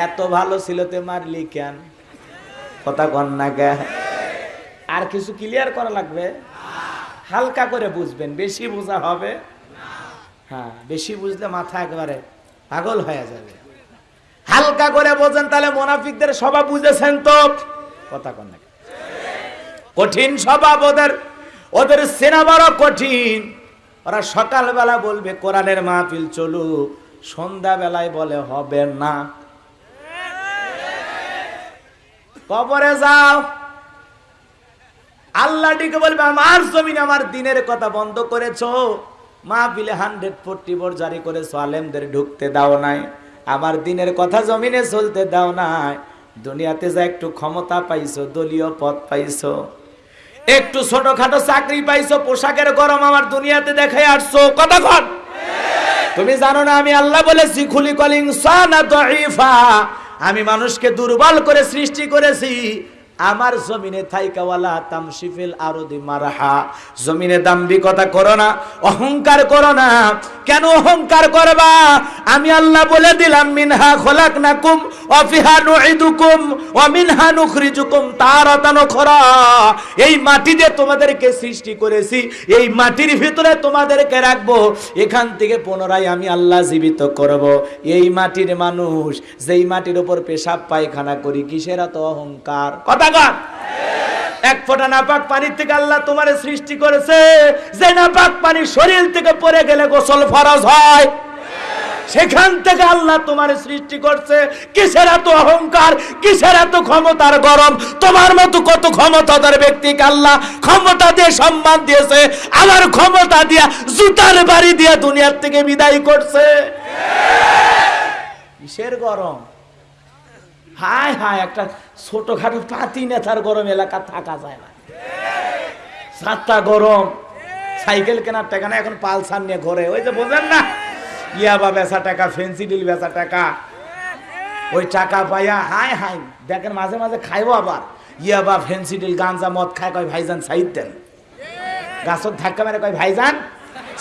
এত ভালো ছিল তে মারলি কেন? কথা কন না গে আর কিছু ক্লিয়ার করা লাগবে? হালকা করে বুঝবেন, বেশি বোঝা হবে? হ্যাঁ বেশি বুঝলে মাথা একবারে পাগল হয়ে যাবে। হালকা করে বোঝেন, তাহলে মোনাফিকদের স্বভাব বুঝেছেন তো? কথা কন না কঠিন স্বভাব ওদের ওদের সেনা বড় কঠিন। ওরা সকালবেলা বলবে, কোরআনের মাহফিল চলুক, সন্ধ্যাবেলায় বলে হবে না। কবরে যাও। আল্লাহ ডেকে বলবে, আমার জমিন, আমার দিনের কথা বন্ধ করেছ। মা বিলে হান্ড্রেড ফোরটি বোর জারি করেছ, আলেমদের ঢুকতে দাও নাই। আমার দিনের কথা জমিনে চলতে দাও নাই। দুনিয়াতে যা একটু ক্ষমতা পাইছো, দলীয় পদ পাইছো। একটু ছোটখাটো চাকরি পাইছো, পোশাকের গরম আমার দুনিয়াতে দেখে আসছো। কন। তুমি জানো না, আমি আল্লাহ বলেছি, খুলি কলিং আমি মানুষকে দুর্বল করে সৃষ্টি করেছি। আমার জমিনে থাইকাওয়ালা তামশিফিল আরদি মারাহা। জমিনে দাম্ভিকতা করো না, অহংকার করো না। কেন অহংকার করবা? আমি আল্লাহ বলে দিলাম, মিনহা খোলাকনাকুম অফিহা নুইদুকুম মিনহা নুখরিজুকুম তারাতান উখরা এই মাটি দিয়ে তোমাদেরকে সৃষ্টি করেছি, এই মাটির ভিতরে তোমাদেরকে রাখব। এখান থেকে পুনরায় আমি আল্লাহ জীবিত করব। এই মাটির মানুষ, যেই মাটির উপর পেশাব পায়খানা করি, কিসের এত অহংকার? কথা কর এক ফোঁটা নাপাক পানির থেকে আল্লাহ তোমার সৃষ্টি করেছে। যে নাপাক পানি শরীর থেকে পড়ে গেলে গোসল ফরজ হয়। সেখান থেকে আল্লাহ তোমার সৃষ্টি করছে। কিসের এত অহংকার, কিসের এত ক্ষমতার গরম? তোমার মতো কত ক্ষমতাদার ব্যক্তিকে আল্লাহ ক্ষমতা দিয়ে সম্মান দিয়েছে, আমার ক্ষমতা দিয়া জুতার বাড়ি দিয়া দুনিয়ার থেকে বিদায় করছে। কিসের গরম? হায় হায়, একটা ছোটখাটো পাতি নেতার গরম এলাকা থাকা যায় না। সাতটা গরম, সাইকেল কেনার টাকা না, এখন পালসার নিয়ে ঘরে। ওই যে বোঝেন না ইয়াবা বেচা টাকা, ফেন্সি ডিল বেচা টাকা। ওই টাকা পাইয়া হাই হাই দেখেন মাঝে মাঝে খাইবো আবার। ইয়াবা ফেন্সি ডিল, গাঞ্জা, মদ খায়, কয় ভাইজান সাইড দেন। গাছত ধাক্কা মেরে কয়, ভাইজান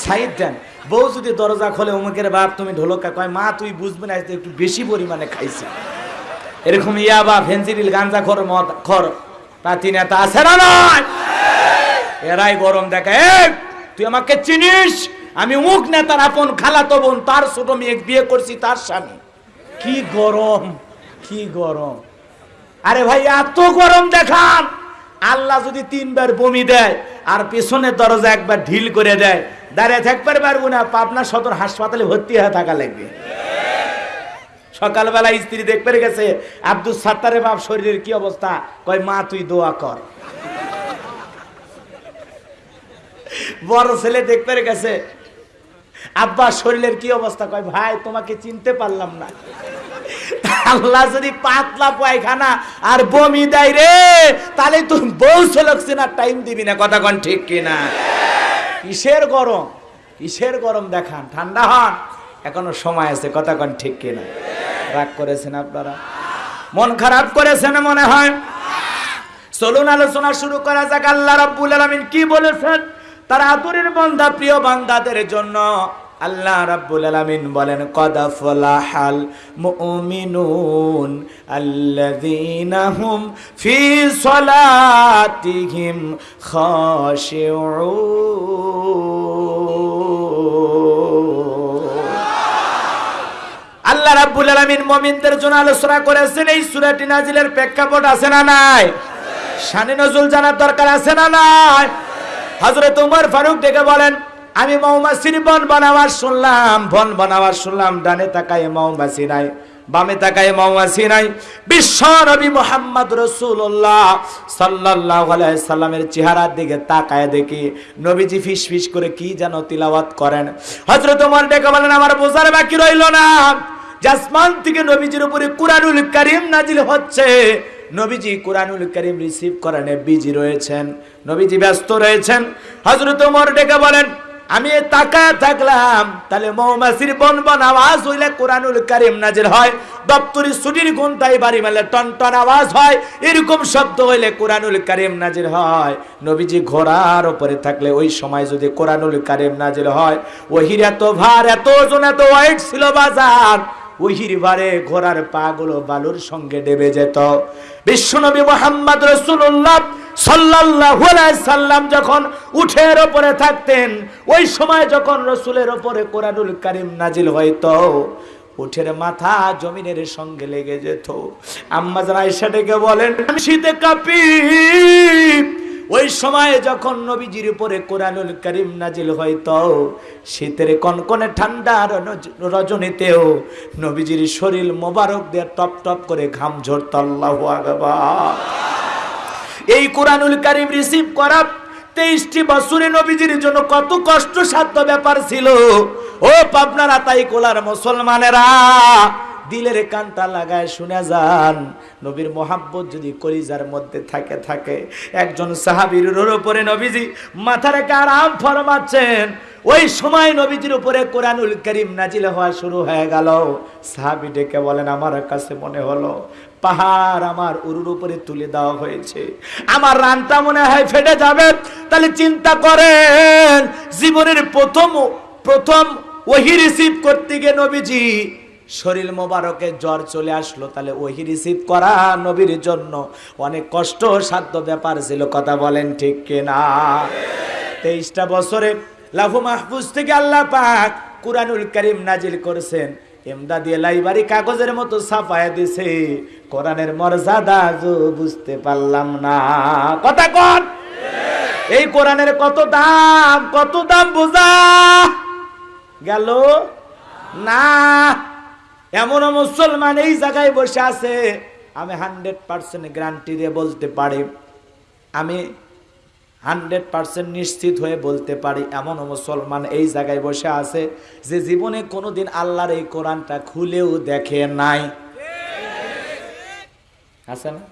সাইড দেন। বউ যদি দরজা খোলে, অমুকের বাপ তুমি ঢোলকা কয়, মা, তুই বুঝবে না একটু বেশি পরিমাণে খাইছি। এরকম ইয়াবা ফেন্সিডিল গাঞ্জা খর মদ খর পাতি নেতা আছে না নয় এরাই গরম দেখে "এই, তুই আমাকে চিনিস? আমি মুখ নেতার আপন খালাতো বোন তার ছোট মেয়ে বিয়ে করছি তার স্বামী। কি গরম কি গরম। আরে ভাই এত গরম দেখান। আল্লাহ যদি তিনবার বমি দেয় আর পেছনের দরজা একবার ঢিল করে দেয় দাঁড়িয়ে থাকবার পারব না পাবনা সদর হাসপাতালে ভর্তি হয়ে থাকা লাগবে। সকালবেলা স্ত্রী দেখতে গেছে, আব্দুল সাত্তারের বাপ শরীরের কি অবস্থা? কয়, মা, তুই দোয়া কর। বড় ছেলে দেখতে গেছে, আব্বা, শরীরের কি অবস্থা? কয়, ভাই, তোমাকে চিনতে পারলাম না। আল্লাহ যদি পাতলা পায়খানা আর বমি দেয় রে, তাহলে তুই বউ ছেলকছি না টাইম দিবি না, কথা কন ঠিক কিনা? কিসের গরম? কিসের গরম দেখান, ঠান্ডা হন, এখনও সময় আছে, কথা কন ঠিক কিনা? রাগ করেছেন আপনারা? মন খারাপ করেছেন মনে হয়? চলুন আলোচনা শুরু করা যাক। আল্লাহ রাব্বুল আলামিন কি বলেছেন? তার আদরের বান্দা, প্রিয় বান্দাদের জন্য আল্লাহ রাব্বুল আলামিন বলেন, কদ ফলাহাল মুমিনুন আল্লাযীনা হুম ফি সলাতিহিম খাশিউন। রাব্বুল আলামিন মুমিনদের জন্য আলোচনা করেছেন, এই সূরাটি নাজিলের প্রেক্ষাপট আছে না নাই? শানে নজুল জানার দরকার আছে না নাই? হযরত উমর ফারুক ডেকে বলেন, আমি মৌমাছির বন বানাবার শুনলাম, বন বানাবার শুনলাম, ডানে তাকায় মৌমাছি নাই, বামে তাকায় মৌমাছি নাই। বিশ্ব নবী মোহাম্মদ রসুল্লাহ সাল্লাহ সাল্লামের চেহারার দিকে তাকায় দেখি, নবীজি ফিস ফিস করে কি যেন তিলাওয়াত করেন। হজরত উমর ডেকে বলেন, আমার বোঝার বাকি রইল না। জাসমান থেকে নবীজির উপরে কুরআনুল কারীম নাজিল হচ্ছে। নবীজি কুরআনুল কারীম রিসিভ করেন বিজি রয়েছেন। নবীজি ব্যস্ত রয়েছেন। হযরত ওমর ডেকে বলেন, আমি তাকায় থাকলাম, তাহলে মৌমাছির বন বন আওয়াজ হইলে কোরআনুল কারিম নাজির হয়। দপ্তরি ছুটির ঘন্টায় বাড়ি মেলে টন টন আওয়াজ হয়। এরকম শব্দ হইলে কোরআনুল কারিম নাজির হয়। নবীজি ঘোড়ার উপরে থাকলে ওই সময় যদি কোরআনুল কারিম নাজির হয়, ওহির এত ভার, এত ওজন, এত ওয়াইট ছিল বাজার। ওহির ভারে ঘোড়ার পাগুলো বালুর সঙ্গে ডেবে যেত। বিশ্বনবী মোহাম্মদ রসুল্লাহ সাল্লাল্লাহু আলাইহি সাল্লাম যখন উঠের ওপরে থাকতেন, ওই সময় যখন রসুলের ওপরে কোরআনুল কারিম নাজিল হইতো, উঠের মাথা জমিনের সঙ্গে লেগে যেত। আম্মা যারা এসে বলেন আমি শীতে কাঁপি ওই সময় যখন নবীজির উপরে কোরআনুল করিম নাজিল হইতো শীতের কনকনে ঠান্ডা রজ- রজনীতেও নবীজির শরীর মোবারক দিয়ে টপ টপ করে ঘাম ঝরত, আল্লাহু এই কোরআনুল করিম রিসিভ করা তেইশটি বছরে নবীজির জন্য কত কষ্টসাধ্য ব্যাপার ছিল। ও পাবনার আতাই কোলার মুসলমানেরা দিলের কানটা লাগায় শুনে যান। নবীর মোহাব্বত যদি কলিজার মধ্যে থাকে থাকে। একজন সাহাবীর উপরে নবীজি মাথা রেখে আরাম ফরমাচ্ছেন। ওই সময় নবীজির উপরে কোরআনুল করিম নাজিল হওয়া শুরু হয়ে গেল। সাহাবি ডেকে বলেন, আমার কাছে মনে হলো, পাহাড় আমার উরুর উপরে তুলে দেওয়া হয়েছে। আমার রানটা মনে হয় ফেটে যাবে। তাহলে চিন্তা করেন, জীবনের প্রথম প্রথম ওহি রিসিভ করতে গিয়ে নবীজি শরীর মোবারকে জ্বর চলে আসলো, তাহলে ওহি রিসিভ করা নবীর জন্য অনেক কষ্ট সাধ্য ব্যাপার ছিল, কথা বলেন ঠিক কিনা? তেইশটা বছরে লাহু মাহফুজ থেকে আল্লাহ পাক কুরআনুল করিম নাজিল করেছেন। এমদাদি লাইবারি কাগজের মতো ছাপায় দিছে, কোরআনের মর্যাদা বুঝতে পারলাম না। কথা কন? এই কোরআনের কত দাম কত দাম বোঝা গেল? না। এমন মুসলমান এই জায়গায় বসে আছে, আমি হান্ড্রেড পার্সেন্ট গ্যারান্টি দিয়ে বলতে পারি। আমি হান্ড্রেড পার্সেন্ট নিশ্চিত হয়ে বলতে পারি, এমন মুসলমান এই জায়গায় বসে আছে যে জীবনে কোনোদিন আল্লাহর এই কোরআনটা খুলেও দেখে নাই। আছে না?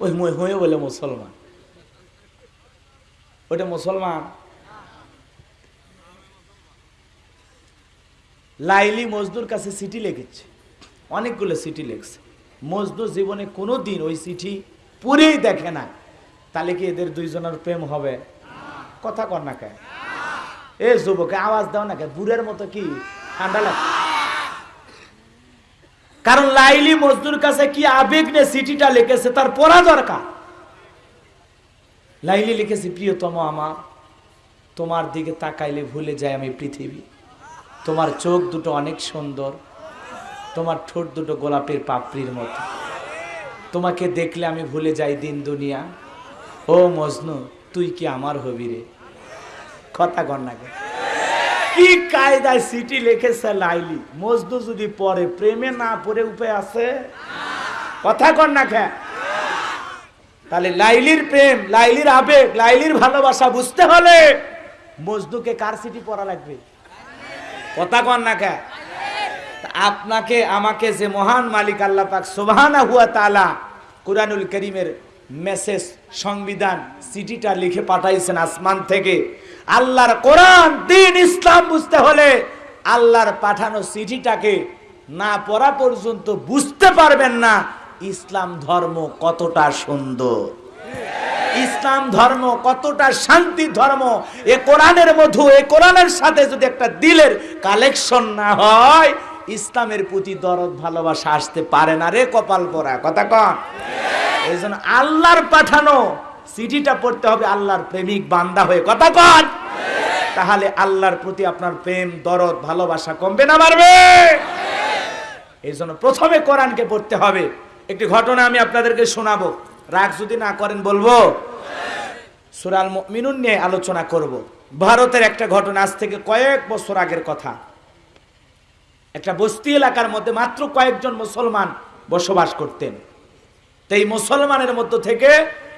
ওই হয়ে বলে মুসলমান। ওটা মুসলমান? লাইলি মজদুর কাছে চিঠি লিখেছে। অনেকগুলো চিঠি লিখছে। মজদুর জীবনে কোনো দিন ওই চিঠি পুরেই দেখে না। তাহলে কি এদের দুইজনের প্রেম হবে? কথা কর না কে এ যুবকে, আওয়াজ দাও না কে বুড়ের মতো কি? ঠান্ডা লাগে কারণ লাইলি মজদুর কাছে কি আবেগ নিয়ে চিঠিটা লিখেছে, তার পড়া দরকার। লাইলি লিখেছে, প্রিয়তম আমার, তোমার দিকে তাকাইলে ভুলে যায় আমি পৃথিবী। তোমার চোখ দুটো অনেক সুন্দর, তোমার ঠোঁট দুটো গোলাপের পাপড়ির মতো। তোমাকে দেখলে আমি ভুলে যাই দিন দুনিয়া। ও মজনু, তুই কি আমার হবি রে? কথা কর না কি কায়দায় সিটি লিখেছে লাইলি? মজনু যদি পরে প্রেমে না পড়ে উপায় আছে? কথা কর না খা তাহলে লাইলির প্রেম, লাইলির আবেগ, লাইলির ভালোবাসা বুঝতে হলে মজনুকে কার সিটি পড়া লাগবে? কথা কন না আপনাকে, আমাকে যে মহান মালিক আল্লাহ পাক সুবহানা তাআলা কুরআনুল করিমের মেসেজ, সংবিধান, চিঠিটা লিখে পাঠাইছেন আসমান থেকে। আল্লাহর কোরআন, দিন ইসলাম বুঝতে হলে আল্লাহর পাঠানো চিঠিটাকে না পড়া পর্যন্ত বুঝতে পারবেন না। ইসলাম ধর্ম কতটা সুন্দর। ইসলাম ধর্ম কতটা শান্তি ধর্ম? এ কোরআনের মধু, এ কোরআনের সাথে যদি একটা দিলের কালেকশন না হয়, ইসলামের প্রতি দরদ, ভালোবাসা আসতে পারে না রে কপাল পরা কথা কন। এই জন্য আল্লাহর পাঠানো চিঠিটা পড়তে হবে আল্লাহর প্রেমিক বান্দা হয়ে। কথা কন। তাহলে আল্লাহর প্রতি আপনার প্রেম, দরদ, ভালোবাসা কমবে না বাড়বে। এই জন্য প্রথমে কোরআনকে পড়তে হবে। একটি ঘটনা আমি আপনাদেরকে শোনাবো। রাগ যদি না করেন বলব? সুরাল মিনুন নিয়ে আলোচনা করব। ভারতের একটা ঘটনা আজ থেকে কয়েক বছর আগের কথা। একটা বস্তি এলাকার মধ্যে মাত্র কয়েকজন মুসলমান বসবাস করতেন। তো এই মুসলমানের মধ্য থেকে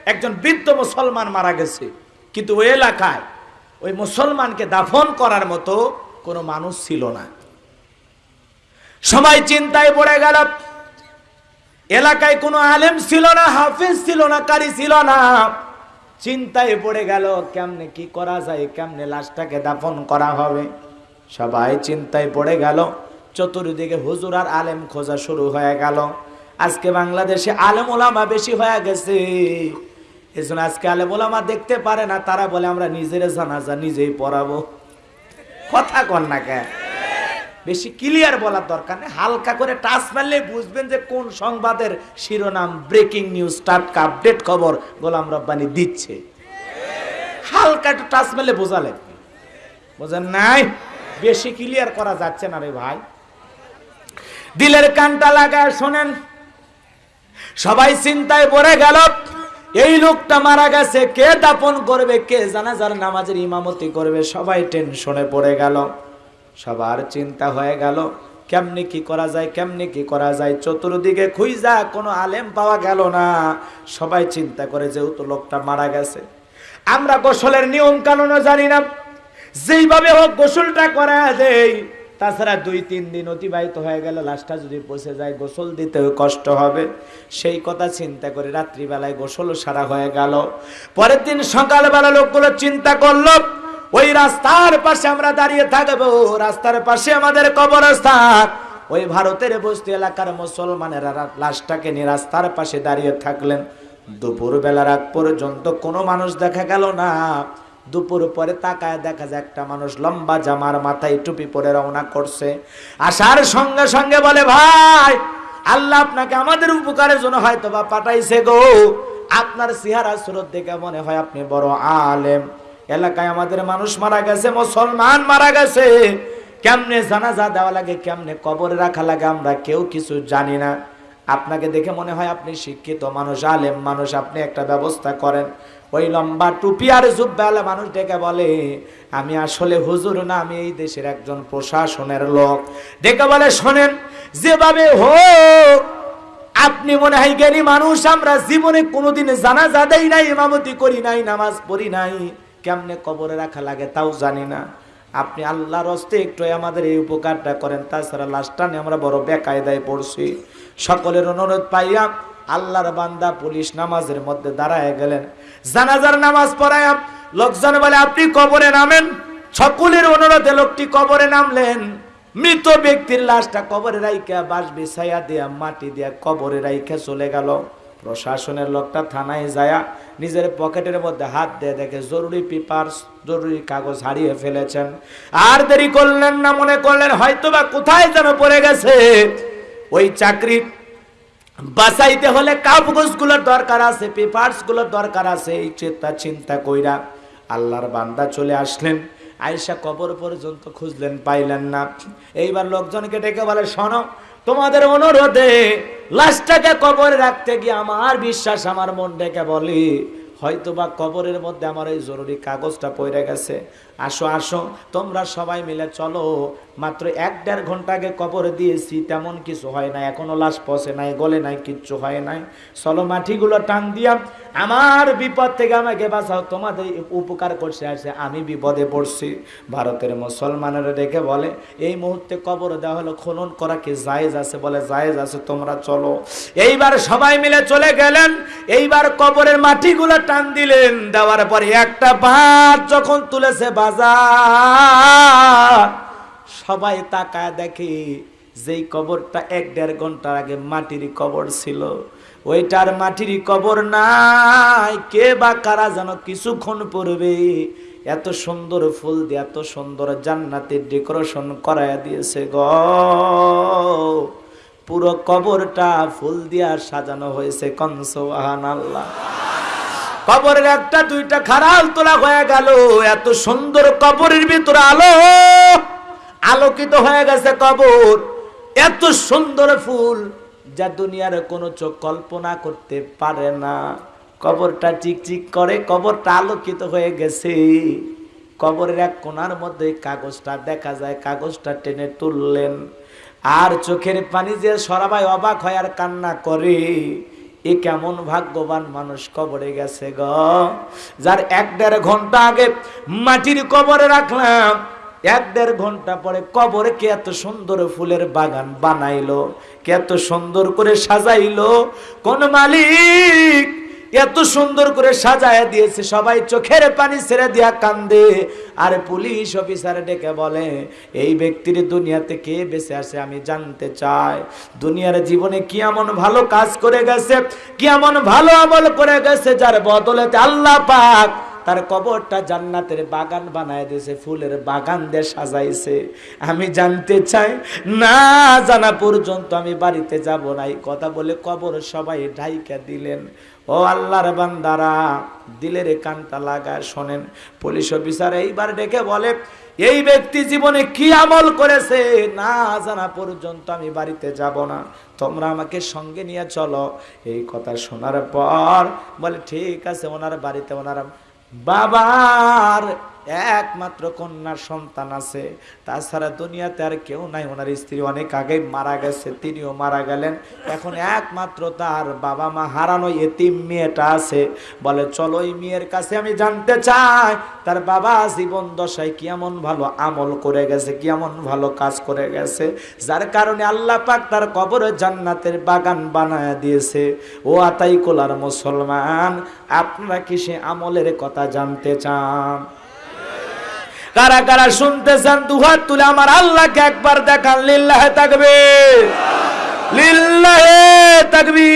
একজন বৃদ্ধ মুসলমান মারা গেছে। কিন্তু ওই এলাকায় ওই মুসলমানকে দাফন করার মতো কোনো মানুষ ছিল না। সবাই চিন্তায় পড়ে গেল এলাকায় কোনো আলেম ছিল না, হাফিজ ছিল না, কারি ছিল না। চিন্তায় পড়ে গেল, কেমনে কি করা যায়, কেমনে লাশটাকে দাফন করা হবে। সবাই চিন্তায় পড়ে গেল, চতুর্দিকে হুজুর আর আলেম খোঁজা শুরু হয়ে গেল। আজকে বাংলাদেশে আলেম ওলামা বেশি হয়ে গেছে। এজন্য আজকে আলেম ওলামা দেখতে পারে না, তারা বলে, আমরা নিজের জানাজা নিজেই পড়াবো। কথা কন না কে বেশি ক্লিয়ার বলার দরকার নেই। হালকা করে টাচ মারলে বুঝবেন যে কোন সংবাদের শিরোনাম ব্রেকিং নিউজ টাটকা আপডেট খবর গোলাম রব্বানি দিচ্ছে। হালকা একটু টাচ মারলে বোঝালে বোঝেন নাই? বেশি ক্লিয়ার করা যাচ্ছে না রে ভাই। দিলের কানটা লাগায় শোনেন। সবাই চিন্তায় পড়ে গেল, এই লোকটা মারা গেছে, কে দাপন করবে, কে জানাজার নামাজের ইমামতি করবে, সবাই টেনশনে পড়ে গেল। সবার চিন্তা হয়ে গেল। কেমনি কি করা যায়, কেমনি কি করা যায়? চতুর্দিকে খুঁজা কোনো আলেম পাওয়া গেল না। সবাই চিন্তা করে যেহেতু লোকটা মারা গেছে। আমরা গোসলের নিয়ম কানুনও জানি না। যেইভাবে হোক গোসলটা করা দেই তাছাড়া দুই, তিন দিন অতিবাহিত হয়ে গেল লাশটা যদি পচে যায়, গোসল দিতেও কষ্ট হবে। সেই কথা চিন্তা করে রাত্রিবেলায় গোসল সারা হয়ে গেল। পরের দিন সকালবেলা লোকগুলো চিন্তা করল ওই রাস্তার পাশে আমরা দাঁড়িয়ে থাকব, রাস্তার পাশে আমাদের কবরস্থান। ওই ভারতের বস্তি এলাকার মুসলমানেরা লাশটাকে নিয়ে রাস্তার পাশে দাঁড়িয়ে থাকলেন। দুপুর বেলার আগ পর্যন্ত কোনো মানুষ দেখা গেল না। দুপুর পরে তাকায় দেখা যায় একটা মানুষ লম্বা জামার মাথায় টুপি পরে রওনা করছে। আসার সঙ্গে সঙ্গে বলে, ভাই, আল্লাহ আপনাকে আমাদের উপকারের জন্য হয়তো বা পাঠাইছে গো। আপনার সিহারা সুরত দেখে মনে হয় আপনি বড় আলেম। এলাকায় আমাদের মানুষ মারা গেছে, মুসলমান মারা গেছে। কেমনে জানাজা দেওয়া লাগে, কেমনে কবরে রাখা লাগে, আমরা কেউ কিছু জানি না। আপনাকে দেখে মনে হয় আপনি শিক্ষিত মানুষ, আলেম মানুষ, আপনি একটা ব্যবস্থা করেন। ওই লম্বা টুপি আর জুব্বালা মানুষ ডেকে বলে, আমি আসলে হুজুর না, আমি এই দেশের একজন প্রশাসনের লোক। ডেকে বলে, শোনেন, যেভাবে হোক, আপনি মনে হয় জ্ঞানী মানুষ, আমরা জীবনে কোনোদিন জানাজা দেই নাই, ইমামতি করি নাই, নামাজ পড়ি নাই। কেমনে কবরে রাখা লাগে তাও জানি না। আপনি আল্লাহর হস্তে একটু আমাদের এই উপকারটা করেন, তাছাড়া লাস্টটা নিয়ে আমরা বড় বেকায়দায় পড়ছি। সকলের অনুরোধ পাইয়া আল্লাহর বান্দা পুলিশ নামাজের মধ্যে দাঁড়ায় গেলেন। জানাজার নামাজ পড়ায় লোকজন বলে, আপনি কবরে নামেন? সকলের অনুরোধে লোকটি কবরে নামলেন। মৃত ব্যক্তির লাশটা কবরে রাইখা বাস বিছাইয়া দিয়া, মাটি দিয়া কবরে রাইখা চলে গেল। প্রশাসনের লোকটা থানায় যায়া নিজের পকেটের মধ্যে হাত দিয়ে দেখে জরুরি পেপারস জরুরি কাগজ হারিয়ে ফেলেছেন। আর দেরি করলেন না, মনে করলেন হয়তো বা কোথায় যেন পড়ে গেছে। ওই চাকরি বাঁচাইতে হলে কাগজগুলোর দরকার আছে পেপারসগুলোর দরকার আছে, এই চিন্তা চিন্তা কইরা আল্লাহর বান্দা চলে আসলেন। আয়সা কবর পর্যন্ত খুঁজলেন, পাইলেন না। এইবার লোকজনকে ডেকে বলে, শোনো তোমাদের অনুরোধে লাশটাকে কবরে রাখতে গিয়ে আমার বিশ্বাস আমার মন ডেকে বলি, হয়তোবা কবরের মধ্যে আমার এই জরুরি কাগজটা পড়ে গেছে। আসো আসো, তোমরা সবাই মিলে চলো। মাত্র এক দেড় ঘণ্টা আগে কবর দিয়েছি, তেমন কিছু হয় না এখনও লাশ পচে নাই, গলে নাই, কিচ্ছু হয় নাই। চলো মাটিগুলো টান দিয়া, আমার বিপদ থেকে আমাকে বাঁচাও, তোমাদের উপকার করছে আসে আমি বিপদে পড়ছি। ভারতের মুসলমানেরা দেখে বলে, এই মুহূর্তে কবর দেওয়া হলো, খনন করা কি জায়েজ আছে? বলে, জায়েজ আছে, তোমরা চলো। এইবার সবাই মিলে চলে গেলেন, এইবার কবরের মাটিগুলো টান দিলেন, দেওয়ার পরে একটা ভাত যখন তুলেছে সবাই তাকায় দেখে যেই কবরটা এক দেড় ঘণ্টার আগে মাটির কবর ছিল। ওইটার মাটির কবর নাই। কে বা কারা যেন কিছুক্ষণ পড়বে এত সুন্দর ফুল দিয়ে, এত সুন্দর জান্নাতের ডেকোরেশন করায় দিয়েছে গ। পুরো কবরটা ফুল দিয়া সাজানো হয়েছে কনসোহান আল্লাহ কবরের একটা, দুইটা খারাল তোলা হয়ে গেল। এত সুন্দর কবরের ভিতরে আলো, আলোকিত হয়ে গেছে কবর। এত সুন্দর ফুল যা দুনিয়ার কোনো চোখ কল্পনা করতে পারে না। কবরটা চিকচিক করে, কবরটা আলোকিত হয়ে গেছে। কবরের এক কোণার মধ্যে কাগজটা দেখা যায়, কাগজটা টেনে তুললেন। আর চোখের পানি যে সরাবাই অবাক হয় আর কান্না করে। এ কেমন ভাগ্যবান মানুষ কবরে গেছে গ। যার এক দেড় ঘণ্টা আগে মাটির কবরে রাখলাম, এক দেড় ঘণ্টা পরে কবরে কে এত সুন্দর ফুলের বাগান বানাইলো, কে এত সুন্দর করে সাজাইলো, কোন মালিক এত সুন্দর করে সাজায় দিয়েছে, সবাই চোখের পানি ছেড়ে দিয়া কান্দে। আর পুলিশ অফিসার ডেকে বলে, এই ব্যক্তির দুনিয়াতে কে বেঁচে আসে আমি জানতে চাই। দুনিয়ার জীবনে কি এমন ভালো কাজ করে গেছে, কি এমন ভালো আমল করে গেছে যার বদলেতে আল্লাহ পাক তার কবরটা জান্নাতের বাগান বানায় দিয়েছে, ফুলের বাগান দিয়ে সাজাইছে। আমি জানতে চাই, না জানা পর্যন্ত আমি বাড়িতে যাব না এই কথা বলে কবর সবাই ঢাইকা দিলেন। ও আল্লাহর বান্দারা, দিলের কানটা লাগায় শোনেন। পুলিশ অফিসার এইবার ডেকে বলে, এই ব্যক্তি জীবনে কি আমল করেছে? না জানা পর্যন্ত আমি বাড়িতে যাব না। তোমরা আমাকে সঙ্গে নিয়ে চলো। এই কথা শোনার পর বলে, ঠিক আছে, ওনার বাড়িতে ওনার বাবার একমাত্র কন্যার সন্তান আছে। তাছাড়া দুনিয়াতে আর কেউ নাই। ওনার স্ত্রী অনেক আগেই মারা গেছে, তিনিও মারা গেলেন। এখন একমাত্র তার বাবা মা হারানো এতিম মেয়েটা আছে। বলে, চলো এই মেয়ের কাছে আমি জানতে চাই, তার বাবা জীবন দশায় কেমন ভালো আমল করে গেছে, কেমন ভালো কাজ করে গেছে। যার কারণে আল্লাহ পাক তার কবরে জান্নাতের বাগান বানায় দিয়েছে। ও আতাই কোলার মুসলমান, আপনারা কি সে আমলের কথা জানতে চান? কারা কারা শুনতেছেন দুহাত তুলে আমার আল্লাহকে একবার দেখান লিল্লাহে থাকবে লিল্লাহে থাকবি